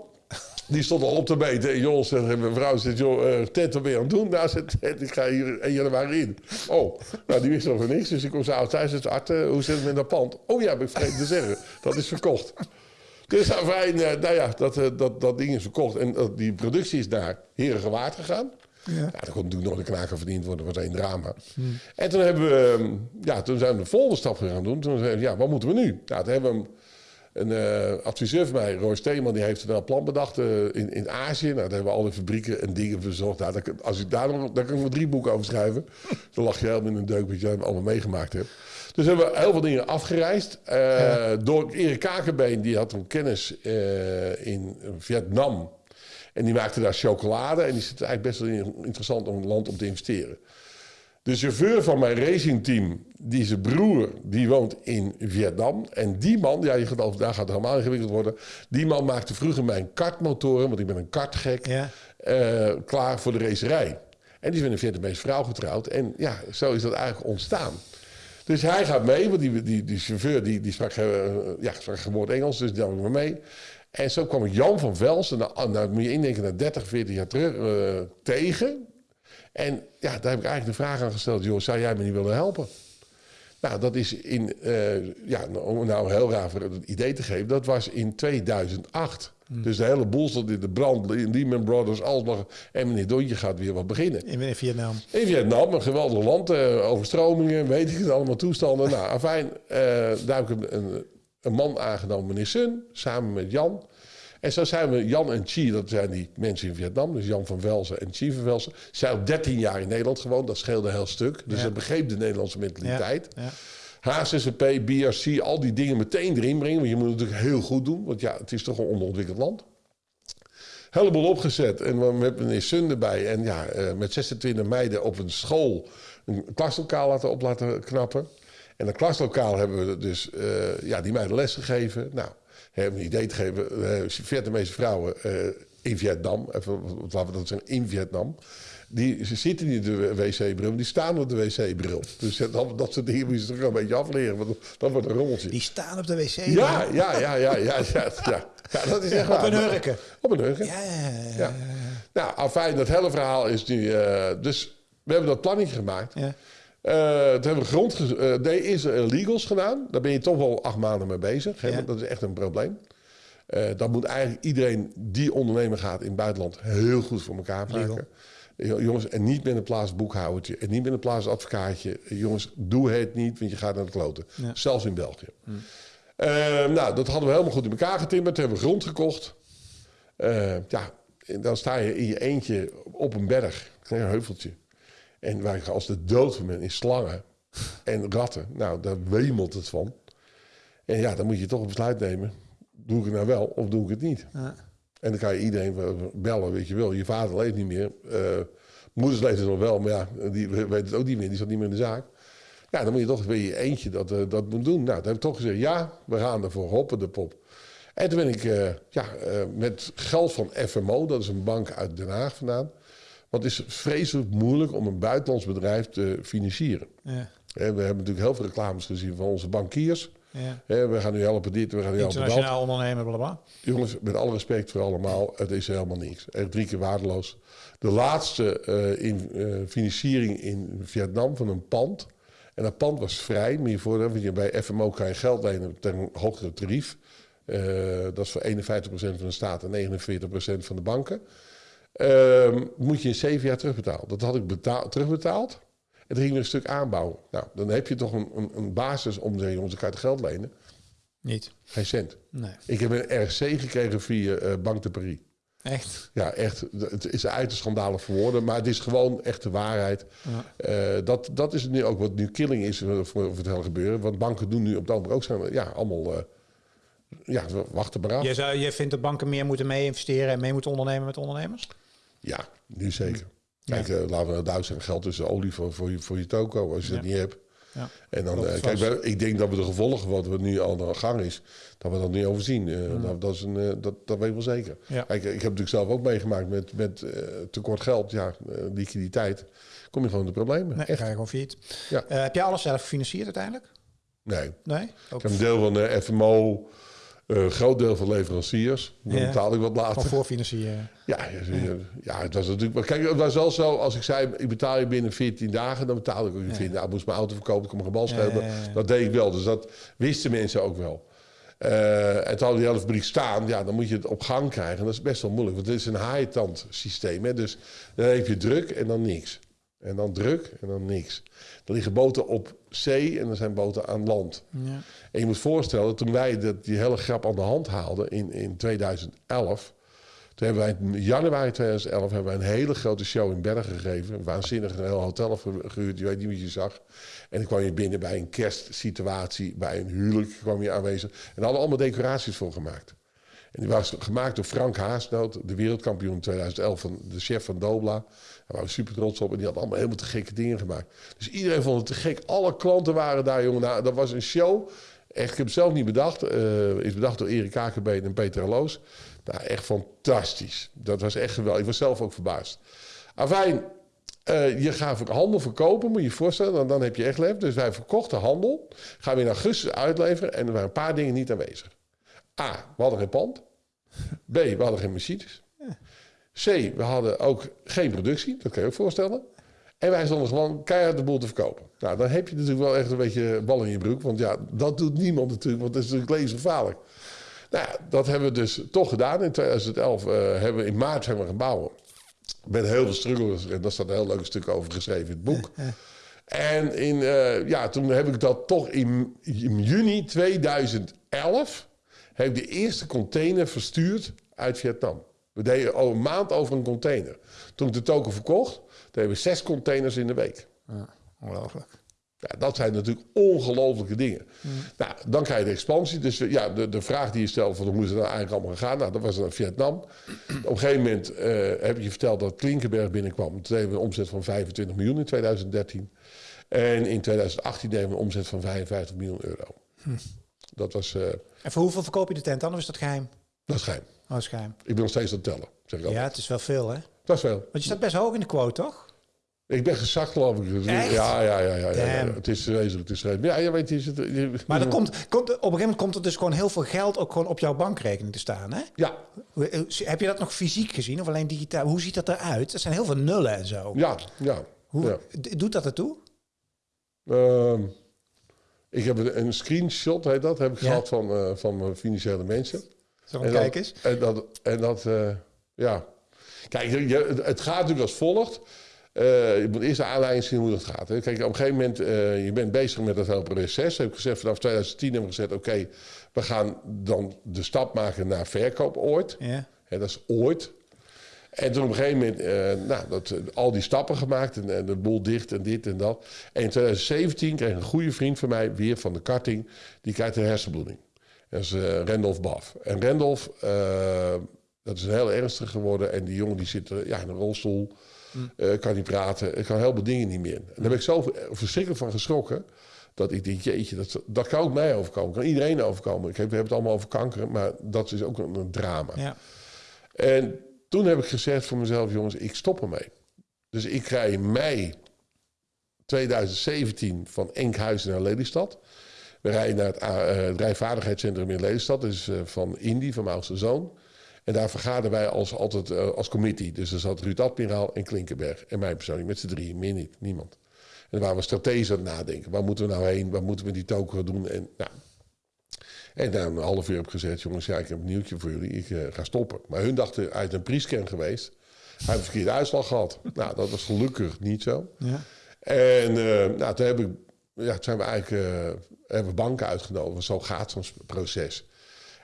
Die stond al op te meten. En joh, zegt, en mijn vrouw zegt, joh, eh Ted, wat ben je aan het doen? Nou, zegt Ted, ik ga hier 1 januari in. Oh, nou, die wist nog van niks. Dus ik kom zo thuis. Zegt, Art, eh, hoe zit het met dat pand? Oh ja, heb ik vergeten te zeggen. Dat is verkocht. Dus afijn, eh, nou ja, dat, dat, dat ding is verkocht. En die productie is naar Herengewaard gegaan. Ja. Ja, daar kon natuurlijk nog een knaker verdiend worden. Dat was één drama. En toen, hebben we, ehm, ja, toen zijn we de volgende stap gaan doen. Toen zeiden we, ja, wat moeten we nu? Nou, toen hebben we een eh, adviseur van mij, Roy Steeman, die heeft een plan bedacht eh, in, in Azië. Nou, daar hebben we al die fabrieken en dingen verzorgd. Nou, daar, als ik daar nog, daar kan ik nog drie boeken over schrijven. Dan lach je helemaal in een deuk wat jij allemaal meegemaakt hebt. Dus hebben we heel veel dingen afgereisd. Eh, Door Erik Kakenbeen, die had een kennis in Vietnam. En die maakte daar chocolade. En die zit eigenlijk best wel in- interessant om een land om te investeren. De chauffeur van mijn racingteam, die zijn broer, die woont in Vietnam. En die man, ja, je gaat daar gaat het helemaal ingewikkeld worden. Die man maakte vroeger mijn kartmotoren, want ik ben een kartgek, Ja. eh, klaar voor de racerij. En die is met een Vietnamese vrouw getrouwd. En ja, zo is dat eigenlijk ontstaan. Dus hij gaat mee, want die, die, die chauffeur die, die sprak, eh, ja, sprak geboord Engels, dus die nam ik me mee. En zo kwam ik Jan van Velsen, nou, nou moet je indenken, na 30, 40 jaar terug, eh, tegen. En ja, daar heb ik eigenlijk de vraag aan gesteld, joh, zou jij me niet willen helpen? Nou, dat is in, eh, ja, nou, om nou heel raar voor het idee te geven, dat was in 2008. Dus de hele boel stond in de brand, Lehman Brothers, alles. En meneer Dontje gaat weer wat beginnen. In, Vietnam. In Vietnam, een geweldig land, eh, overstromingen, weet ik het allemaal, toestanden. Nou, afijn, eh, daar heb ik een, een man aangenomen, meneer Sun, samen met Jan. En zo zijn we, Jan en Chi, dat zijn die mensen in Vietnam, dus Jan van Velzen en Chi van Velzen, zijn al 13 jaar in Nederland gewoond, dat scheelde een heel stuk. Dus Ja. dat begreep de Nederlandse mentaliteit. Ja. HCCP, BRC, al die dingen meteen erin brengen. Want je moet het natuurlijk heel goed doen. Want ja, het is toch een onderontwikkeld land. Heleboel opgezet. En we hebben meneer Sun erbij. En ja, eh, met 26 meiden op een school een klaslokaal laten op laten knappen. En dat klaslokaal hebben we dus eh, ja, die meiden les gegeven. Nou, hebben een idee te geven. Uh, Vietnamese vrouwen eh, in Vietnam. Even, laten we dat zeggen, in Vietnam. Die, ze zitten niet in de wc-bril, die staan op de wc-bril. Dus dat, dat soort dingen moet je toch een beetje afleren, want dat wordt een rommeltje. Die staan op de wc. Ja, ja, ja, ja, ja, ja, ja. Ja, dat is echt Op een hurken. Op een hurken. Ja, ja, ja. Nou, afijn, dat hele verhaal is nu... eh, dus we hebben dat plannetje gemaakt. Ja. Eh, toen hebben we grond... eh, nee, eerst eh, legals gedaan. Daar ben je toch wel acht maanden mee bezig. Hè? Ja. want Dat is echt een probleem. Eh dat moet eigenlijk iedereen die ondernemer gaat in het buitenland... heel goed voor elkaar maken. Jo- Jongens, en niet met een plaats boekhoudertje. En niet met een plaats advocaatje. Jongens, doe het niet, want je gaat naar de kloten. Ja. Zelfs in België. Eh, nou, dat hadden we helemaal goed in elkaar getimmerd. Hebben we grond gekocht. Eh, ja, en dan sta je in je eentje op een berg, een heuveltje. En ik als de dood van is slangen en ratten. Nou, daar wemelt het van. En ja, dan moet je toch een besluit nemen. Doe ik het nou wel of doe ik het niet? Ja. En dan kan je iedereen bellen, weet je wel. Je vader leeft niet meer. eh moeders leeft nog wel, maar ja, die weet het ook niet meer. Die zat niet meer in de zaak. Ja, dan moet je toch weer je eentje dat, eh, dat moet doen. Nou, dan heb ik toch gezegd, ja, we gaan ervoor, hoppen de pop. En toen ben ik eh, ja, met geld van FMO, dat is een bank uit Den Haag vandaan. Want het is vreselijk moeilijk om een buitenlands bedrijf te financieren. Ja. We hebben natuurlijk heel veel reclames gezien van onze bankiers. Ja. We gaan nu helpen dit, we gaan nu helpen dat. Internationaal ondernemer, blablabla. Jongens, met alle respect voor allemaal, het is helemaal niks. Echt drie keer waardeloos. De laatste eh, in, eh, financiering in Vietnam van een pand. En dat pand was vrij, maar je voor, want je bij FMO kan je geld lenen ten een hogere tarief. Eh, dat is voor 51% van de staat en 49% van de banken. Ehm, moet je in zeven jaar terugbetalen. Dat had ik betaal, terugbetaald. En dan ging een stuk aanbouwen. Nou, dan heb je toch een, een, een basis om te jongens, ik het geld lenen. Niet. Geen cent. Nee. Ik heb een RC gekregen via eh, Bank de Paris. Echt? Ja, echt. Het is uit de schandalen voor woorden, maar het is gewoon echt de waarheid. Ja. Eh, dat, dat is nu ook wat nu killing is voor, voor het hele gebeuren. Want banken doen nu op het ogenblik ook zijn, ja, allemaal, eh, ja, wachten maar af. Jij, zou, jij vindt dat banken meer moeten mee investeren en mee moeten ondernemen met ondernemers? Ja, nu zeker. Kijk, eh, laten we duizend zijn geld tussen olie voor, voor, je, voor je toko, als je dat Ja. niet hebt. Ja. En dan, eh, kijk, wij- ik denk dat we de gevolgen wat we nu al aan de gang is, dat we dat niet overzien. Eh, dat, dat, is een, dat, dat weet ik wel zeker. Ja. Kijk, ik heb natuurlijk zelf ook meegemaakt met, met tekort geld, ja, liquiditeit. Kom je gewoon in de problemen. Nee, Echt? ga je gewoon failliet. Ja. Heb jij alles zelf gefinancierd uiteindelijk? Nee. Nee? Ik Ook heb een deel van de FMO, een groot deel van leveranciers. Dan Ja. betaal ik wat van later. voorfinancieren? Ja, ja, ja, ja, het was natuurlijk. maar Kijk, het was wel zo. Als ik zei, ik betaal je binnen 14 dagen, dan betaal ik ook in 14 dagen. Ik moest mijn auto verkopen, ik kon mijn gebal. Dat deed ik wel. Dus dat wisten mensen ook wel. Eh, en toen had die hele fabriek staan, ja, dan moet je het op gang krijgen. Dat is best wel moeilijk, want het is een haaitand systeem. Hè? Dus dan heb je druk en dan niks. En dan druk en dan niks. Er liggen boten op zee en er zijn boten aan land. Ja. En je moet voorstellen, toen wij dat, die hele grap aan de hand haalden in, in 2011... Toen hebben wij in januari 2011 hebben wij een hele grote show in Bergen gegeven. Waanzinnig een heel hotel ge- gehuurd, je weet niet wat je zag. En dan kwam je binnen bij een kerstsituatie, bij een huwelijk kwam je aanwezig. En daar hadden allemaal decoraties voor gemaakt. En die was gemaakt door Frank Haasnoot, de wereldkampioen 2011, van de chef van Dobla. Daar waren super trots op. En die had allemaal helemaal te gekke dingen gemaakt. Dus iedereen vond het te gek. Alle klanten waren daar, jongen. Nou, dat was een show. Echt, ik heb het zelf niet bedacht. Eh is bedacht door Erik Kakenbeen en Peter Aloos. Nou, echt fantastisch. Dat was echt geweldig. Ik was zelf ook verbaasd. Afijn, eh, je gaat handel verkopen, moet je je voorstellen. Dan, dan heb je echt lef. Dus wij verkochten handel. Gaan we in augustus uitleveren. En er waren een paar dingen niet aanwezig. A, we hadden geen pand. B, we hadden geen machines. C, we hadden ook geen productie. Dat kan je ook voorstellen. En wij stonden gewoon keihard de boel te verkopen. Nou, dan heb je natuurlijk wel echt een beetje bal in je broek. Want ja, dat doet niemand natuurlijk. Want dat is natuurlijk levensgevaarlijk. Nou ja, dat hebben we dus toch gedaan. In 2011 eh, hebben we in maart zijn we gaan bouwen. Met heel veel struggles. En daar staat een heel leuk stuk over geschreven in het boek. En in, eh, ja, toen heb ik dat toch in, in juni 2011... heb ik de eerste container verstuurd uit Vietnam. We deden al een maand over een container. Toen ik de token verkocht, deden we zes containers in de week. Ongelooflijk. Ja, dat zijn natuurlijk ongelofelijke dingen. Nou, dan krijg je de expansie. Dus eh, ja, de, de vraag die je stelt, van hoe moest het nou eigenlijk allemaal gaan? Nou, dat was naar Vietnam. Op een gegeven moment eh, heb je verteld dat Klinkenberg binnenkwam. Toen deden we een omzet van 25 miljoen in 2013. En in 2018 deden we een omzet van 55 miljoen euro. Dat was, eh, En voor hoeveel verkoop je de tent dan? Of is dat geheim? dat is geheim. Oh. Ik ben nog steeds aan het tellen. Zeg ik Ja, het is wel veel, hè? Dat is wel. Want je staat best hoog in de quote, toch? Ik ben gezakt, geloof ik. Echt? Ja, ja, ja. ja. Het is wezenlijk. Het is Ja, je weet, is het, je- Maar er komt, komt, op een gegeven moment komt er dus gewoon heel veel geld ook gewoon op jouw bankrekening te staan, hè? Ja, Heb je dat nog fysiek gezien of alleen digitaal? Hoe ziet dat eruit? Er zijn heel veel nullen en zo. ja, ja. Hoe, ja. Doet dat ertoe? Ehm, ik heb een, een screenshot, heet dat, heb ik Ja. gehad van, eh, van financiële mensen. Zo, En kijk dat- eens. En dat, en dat eh, ja. Kijk, het gaat natuurlijk als volgt. Eh, je moet eerst de aanleiding zien hoe dat gaat. Hè. Kijk, op een gegeven moment, eh, je bent bezig met dat hele proces. Heb ik gezegd, vanaf 2010 hebben we gezegd, oké, we gaan dan de stap maken naar verkoop ooit. Ja. Hè, dat is ooit. En toen op een gegeven moment, uh, nou, dat, al die stappen gemaakt en, en de boel dicht en dit en dat. En in 2017 kreeg een goede vriend van mij weer van de karting, die krijgt een hersenbloeding. Dat is uh, Randolph Baf. En Randolph, uh, dat is een heel ernstig geworden. En die jongen die zit ja, in een rolstoel, mm. kan niet praten, kan heel veel dingen niet meer. En daar ben ik zo verschrikkelijk van geschrokken. Dat ik denk, jeetje, dat, dat kan ook mij overkomen. Kan iedereen overkomen. Ik heb, we hebben het allemaal over kanker, maar dat is ook een, een drama. Ja. En toen heb ik gezegd voor mezelf, jongens, ik stop ermee. Dus ik rij in mei 2017 van Enkhuizen naar Lelystad. We rijden naar het, uh, rijvaardigheidscentrum in Lelystad. Dat is uh, van Indy, van mijn oudste zoon. En daar vergaderen wij als, altijd uh, als committee. Dus er zat Ruud Admiraal en Klinkenberg. En mijn persoonlijk met z'n drieën, meer niet, niemand. En waar we strategisch aan het nadenken. Waar moeten we nou heen? Waar moeten we die token doen? En, nou. en na een half uur heb ik gezegd, jongens, ja, ik heb een nieuwtje voor jullie. Ik ga stoppen. Maar hun dachten uit een priescan geweest. Hij heeft een verkeerde uitslag gehad. nou, dat was gelukkig niet zo. Ja. En uh, nou, toen heb ik, ja, zijn we eigenlijk uh, hebben we banken uitgenodigd. Zo gaat zo'n proces.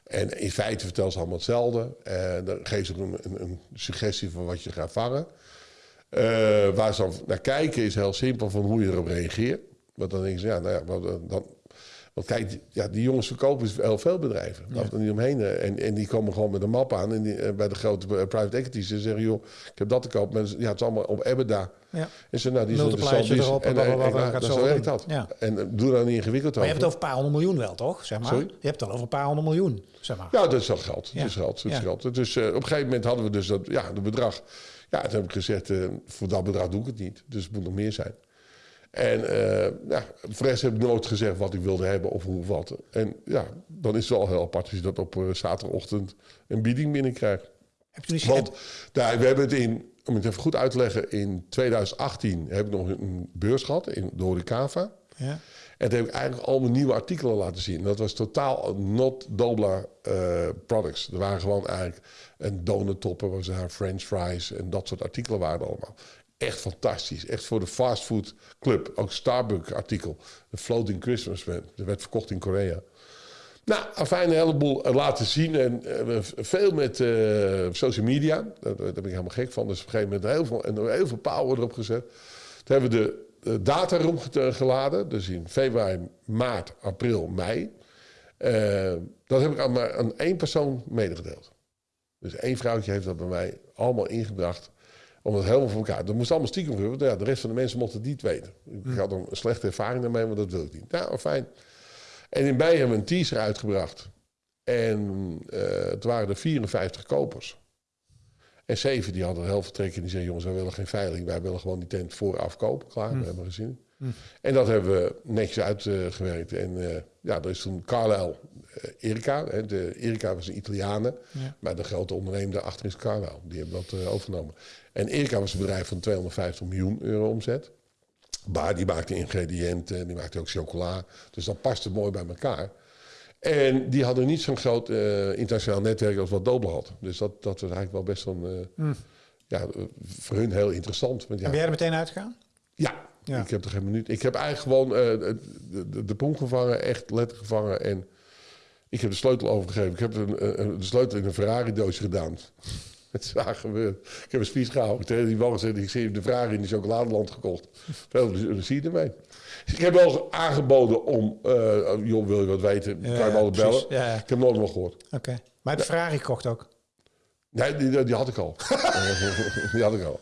En in feite vertellen ze allemaal hetzelfde. En dan geven ze een, een, suggestie van wat je gaat vangen. Uh, waar ze dan naar kijken is heel simpel van hoe je erop reageert. Want dan denken ze, ja, nou ja, dan, want kijk, ja, die jongens verkopen heel veel bedrijven. Ja. er niet omheen. En, en die komen gewoon met een map aan. En die, eh, bij de grote eh, private equities. Ze zeggen, joh, ik heb dat te koop. Maar ja, het is allemaal op EBITDA. Ja. En ze, nou, die zijn interessant. Die, erop, en, en, en, en, en zo werkt dat. Ja. En doe dan niet ingewikkeld Maar je hebt het over een paar honderd miljoen wel, toch? Zeg maar. Sorry? Je hebt het al over een paar honderd miljoen, zeg maar. Ja, dat is wel geld. Dat is geld. Dat is geld. Dus uh, op een gegeven moment hadden we dus dat, ja, het bedrag. Ja, toen heb ik gezegd, uh, voor dat bedrag doe ik het niet. Dus het moet nog meer zijn. En uh, ja, voor de rest heb ik nooit gezegd wat ik wilde hebben of hoe wat. En ja, dan is het wel heel apart als je dat op uh, zaterdagochtend een bieding binnenkrijgt. Heb je Want daar, we hebben het in, om het even goed uit te leggen, in 2018 heb ik nog een beurs gehad in de Horecava. Ja. En toen heb ik eigenlijk al mijn nieuwe artikelen laten zien. Dat was totaal not Dobla uh, products. Er waren gewoon eigenlijk een donuttopper, was daar French fries en dat soort artikelen waren allemaal. Echt fantastisch. Echt voor de fastfood club. Ook Starbucks artikel. De Floating Christmas. Dat werd verkocht in Korea. Nou, afijn, een heleboel eh, laten zien. En uh, veel met uh, social media. Daar, daar, ben ik helemaal gek van. Dus op een gegeven moment heel veel, en heel veel power erop gezet. Toen hebben we de data geladen. Dus in februari, maart, april, mei. Dat heb ik aan, maar aan één persoon medegedeeld. Dus één vrouwtje heeft dat bij mij allemaal ingebracht om het helemaal voor elkaar. Dat moest allemaal stiekem gebeuren. Ja, de rest van de mensen mochten het niet weten. Ik hm. had een slechte ervaring daarmee, maar dat wil ik niet. Nou, fijn. En in mei hebben we een teaser uitgebracht. En uh, het waren er 54 kopers. En zeven die hadden heel veel trek en die zeiden... jongens, wij willen geen veiling. Wij willen gewoon die tent vooraf kopen. Klaar, hm. we hebben gezien. Hm. En dat hebben we netjes uitgewerkt. en uh, ja, er is toen Carlisle Erika. Hè, de, Erika was een Italiane. Ja. Maar de grote ondernemer daarachter is Carlisle. Die hebben dat uh, overgenomen. En Erika was een bedrijf van 250 miljoen euro omzet. Maar die maakte ingrediënten, die maakte ook chocola. Dus dat paste mooi bij elkaar. En die hadden niet zo'n groot uh, internationaal netwerk als wat Dobel had. Dus dat, dat was eigenlijk wel best uh, mm. ja, voor hun heel interessant. Want, ja, ben jij er meteen uitgegaan? Ja, ja, ik heb er geen minuut. Ik heb eigenlijk gewoon uh, de, de, de pomp gevangen, echt letterlijk gevangen. En ik heb de sleutel overgegeven. Ik heb een, een, de sleutel in een Ferrari-doosje gedaan. Het is waar gebeurd. Ik heb een speech gehouden. Tegen die man gezegd, ik zie de Ferrari in de chocoladeland gekocht. Veel plezier ermee. Ik heb wel aangeboden om, uh, joh, wil je wat weten, kan je me altijd bellen. Ja. Ik heb nooit nog gehoord. Oké, okay. maar de Ferrari kocht ook? Nee, die, die had ik al. die had ik al.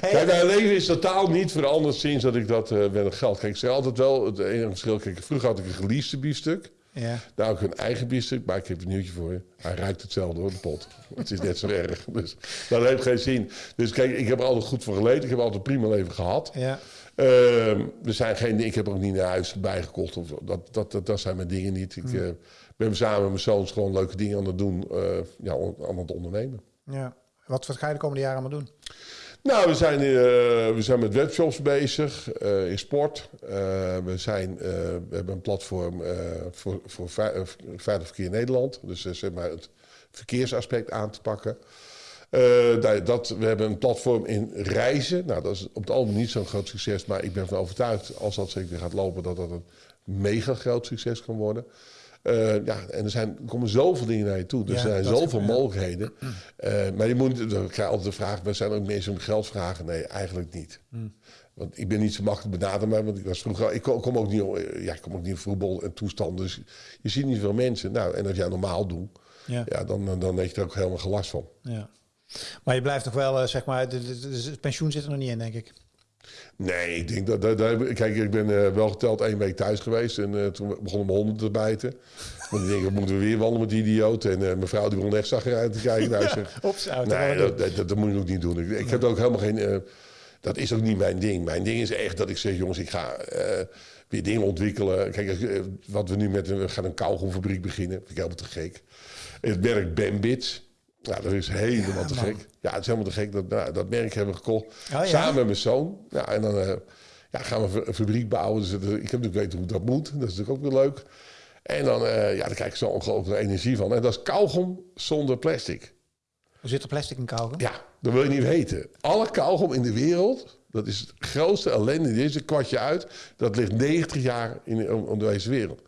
Hey, kijk, mijn leven is totaal niet veranderd sinds dat ik dat uh, met het geld. Kijk, ik zeg altijd wel, het enige verschil, kijk, vroeger had ik een geleased biefstuk. Ja. Nou, ook een eigen biefstuk, maar ik heb een nieuwtje voor je. Hij ruikt hetzelfde hoor, de pot. Het is net zo erg. Dus dat heeft geen zin. Dus kijk, ik heb er altijd goed voor geleden. Ik heb altijd een prima leven gehad. Ja. Uh, er zijn geen, ik heb er ook niet naar huis bijgekocht. Of, dat, dat, dat, dat zijn mijn dingen niet. Ik uh, ben samen met mijn zoons gewoon leuke dingen aan het doen. Uh, ja, aan het ondernemen. Ja. Wat, wat ga je de komende jaren allemaal doen? Nou, we zijn, uh, we zijn met webshops bezig, uh, in sport. Uh, we, zijn, we hebben een platform voor, voor veilig verkeer in Nederland. Dus zeg maar het verkeersaspect aan te pakken. dat, we hebben een platform in reizen. Nou, dat is op het algemeen niet zo'n groot succes. Maar ik ben ervan overtuigd, als dat zeker gaat lopen, dat dat een mega groot succes kan worden. Eh, ja, en er, zijn, er komen zoveel dingen naar je toe. Er Ja, zijn zoveel mogelijkheden. Eh, maar je moet, dan krijg je altijd de vraag, zijn er ook mensen om geld vragen? Nee, eigenlijk niet. Want ik ben niet zo makkelijk benaderbaar, want ik was vroeger... Ik kom, ook niet, ja, ik kom ook niet in voetbal en toestand, dus je ziet niet veel mensen. Nou, en als jij normaal doet, Ja. ja, dan, dan heb je er ook helemaal gelast van. Ja. Maar je blijft toch wel, eh, zeg maar, het pensioen zit er nog niet in, denk ik. Nee, ik denk dat... dat, dat- kijk, ik ben eh, wel geteld één week thuis geweest en eh, toen begonnen mijn honden te bijten. Want ik denk, moeten we weer wandelen met die idioot? En eh, mijn vrouw die begon echt zagrijnig te kijken. Nou, Ops, uit. Nee, dat, dat, moet je ook niet doen. Ik, ik heb ook helemaal geen. dat is ook niet mijn ding. Mijn ding is echt dat ik zeg, jongens, ik ga weer dingen ontwikkelen. Kijk, wat we nu met we gaan een kauwgomfabriek beginnen. Vind ik helemaal te gek. Het merk Bambits. Nou, dat is helemaal Ja, te man. gek. Ja, het is helemaal te gek. Dat, nou, dat merk hebben we gekocht. ja? Samen met mijn zoon. Ja, en dan eh, ja, gaan we een fabriek bouwen. Dus, ik heb natuurlijk weten hoe dat moet. Dat is natuurlijk ook weer leuk. En dan, eh, ja, dan krijg ik zo ongelooflijk energie van. En dat is kauwgom zonder plastic. Hoe zit er plastic in kauwgom? Ja, dat wil je niet weten. Alle kauwgom in de wereld, dat is het grootste ellende. Dit is een kwartje uit. Dat ligt 90 jaar in om, om deze wereld.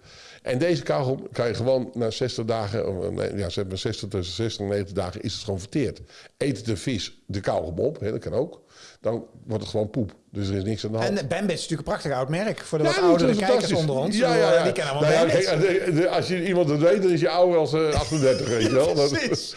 En deze kauwgom kan je gewoon na 60 dagen, of, nee, ja, zeg maar 60 tussen 60 en 90 dagen is het gewoon verteerd. Eet de vis de kauwgom op, hè, dat kan ook. Dan wordt het gewoon poep. Dus er is niks aan de hand. En eh, Bambits is natuurlijk een prachtig oud merk voor de Ja, wat oudere kijkers onder ons. Ja, ja, ja. Die kennen allemaal Nou kijk, de- de- als je iemand het weet, dan is je ouder als eh, 38, weet je wel. Precies.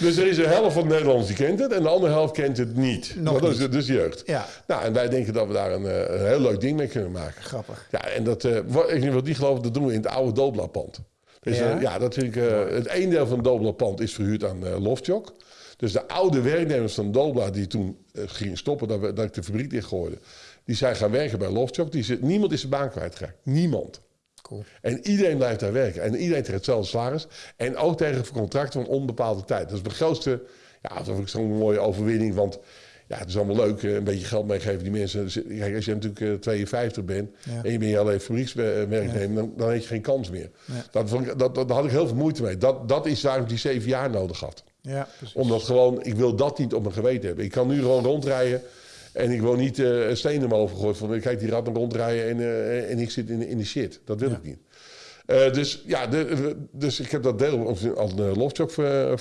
Dus er is een helft van Nederlanders die kent het en de andere helft kent het niet. Nog dat niet. is dus jeugd. Ja. Nou, en wij denken dat we daar een, eh, een heel leuk ding mee kunnen maken. Grappig. Ja, en dat, eh, wat, ik wil die geloven, dat doen we in het oude Dobla-pand. Dus, Ja? dat vind ik, het een deel van het Dobla-pand is verhuurd aan eh Loftjok. Dus de oude werknemers van Dobla die toen eh, gingen stoppen, dat, we, dat ik de fabriek dichtgooide, die zijn gaan werken bij Loftjok. Die zit, niemand is zijn baan kwijtgeraakt. Niemand. Cool. En iedereen blijft daar werken. En iedereen tegen hetzelfde salaris. En ook tegen contracten van onbepaalde tijd. Dat is mijn grootste, ja, dat vind ik zo'n mooie overwinning. Want ja, het is allemaal leuk, eh, een beetje geld meegeven die mensen. Kijk, als je natuurlijk eh, 52 bent Ja. en je bent alleen fabriekswerknemer, dan, dan heb je geen kans meer. Ja. Dat, vond ik- dat, dat, daar had ik heel veel moeite mee. Dat, dat is waarom ik die zeven jaar nodig had. Ja, precies. Omdat gewoon, ik wil dat niet op mijn geweten hebben. Ik kan nu gewoon rondrijden en ik wil niet eh, een steen hoofd gegooid van kijk die rat dan rondrijden en, eh, en ik zit in, in die shit. Dat wil Ja. ik niet. Eh, dus ja, de, dus ik heb dat deel aan de Loftjock ver,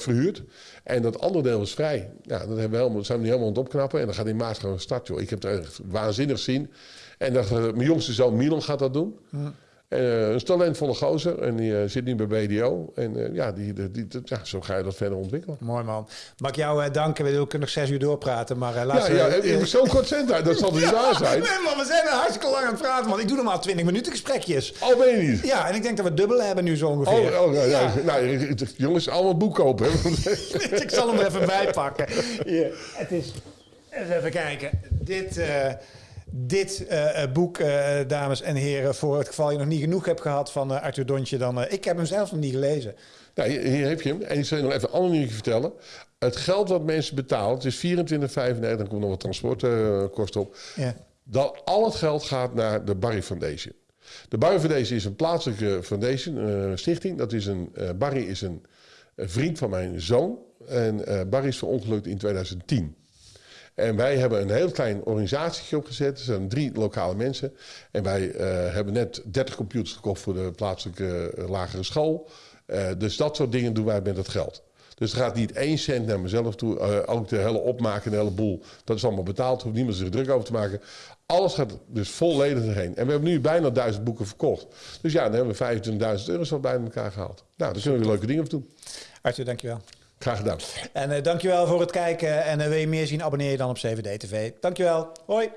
verhuurd. En dat andere deel is vrij. Ja, dat hebben we helemaal, zijn we nu helemaal aan het opknappen. En dan gaat in maart gaan we starten. Joh. Ik heb het echt waanzinnig zien. En dat, mijn jongste zoon Milan gaat dat doen. Eh, een talentvolle gozer. En die eh, zit nu bij BDO. En eh, ja, die, die, die- ja, zo ga je dat verder ontwikkelen. Mooi man. Mag ik jou danken? We kunnen nog zes uur doorpraten, maar eh, Ja, ja, heb zo'n kort cent uit. Dat zal dus waar zijn. Nee man, we zijn hartstikke lang aan het praten, man. Ik doe normaal 20 minuten gesprekjes. Al ben je niet. Ja, en ik denk dat we dubbel hebben nu zo ongeveer. Oh, oh, ja, Ja. ja. Nou, jongens, allemaal boek kopen. ik zal hem er even bij pakken. Hier, het is... Even kijken. Dit, dit eh, eh, boek, eh, dames en heren, voor het geval je nog niet genoeg hebt gehad van Arthur Dontje, dan... ik heb hem zelfs nog niet gelezen. Nou, hier, hier heb je hem. En ik zal je nog even een ander nieuwtje vertellen. Het geld wat mensen betalen, het is 24,95, dan komt nog wat transportkosten op. Ja. Dat al het geld gaat naar de Barry Foundation. De Barry Foundation is een plaatselijke foundation, een stichting. Dat is een, Barry is een, een vriend van mijn zoon. En Barry is verongelukt in 2010. En wij hebben een heel klein organisatietje opgezet. Er zijn drie lokale mensen. En wij eh, hebben net 30 computers gekocht voor de plaatselijke eh, lagere school. Eh, dus dat soort dingen doen wij met het geld. Dus er gaat niet één cent naar mezelf toe. Ook de hele opmaken, de hele boel. Dat is allemaal betaald. Hoeft niemand zich druk over te maken. Alles gaat dus volledig erheen. En we hebben nu bijna duizend boeken verkocht. Dus ja, dan hebben we 25.000 euro zo bij elkaar gehaald. Nou, daar kunnen we leuke dingen op doen. Arthur, dankjewel. Graag gedaan. En uh, dankjewel voor het kijken. En eh, wil je meer zien, abonneer je dan op 7D TV. Dankjewel. Hoi.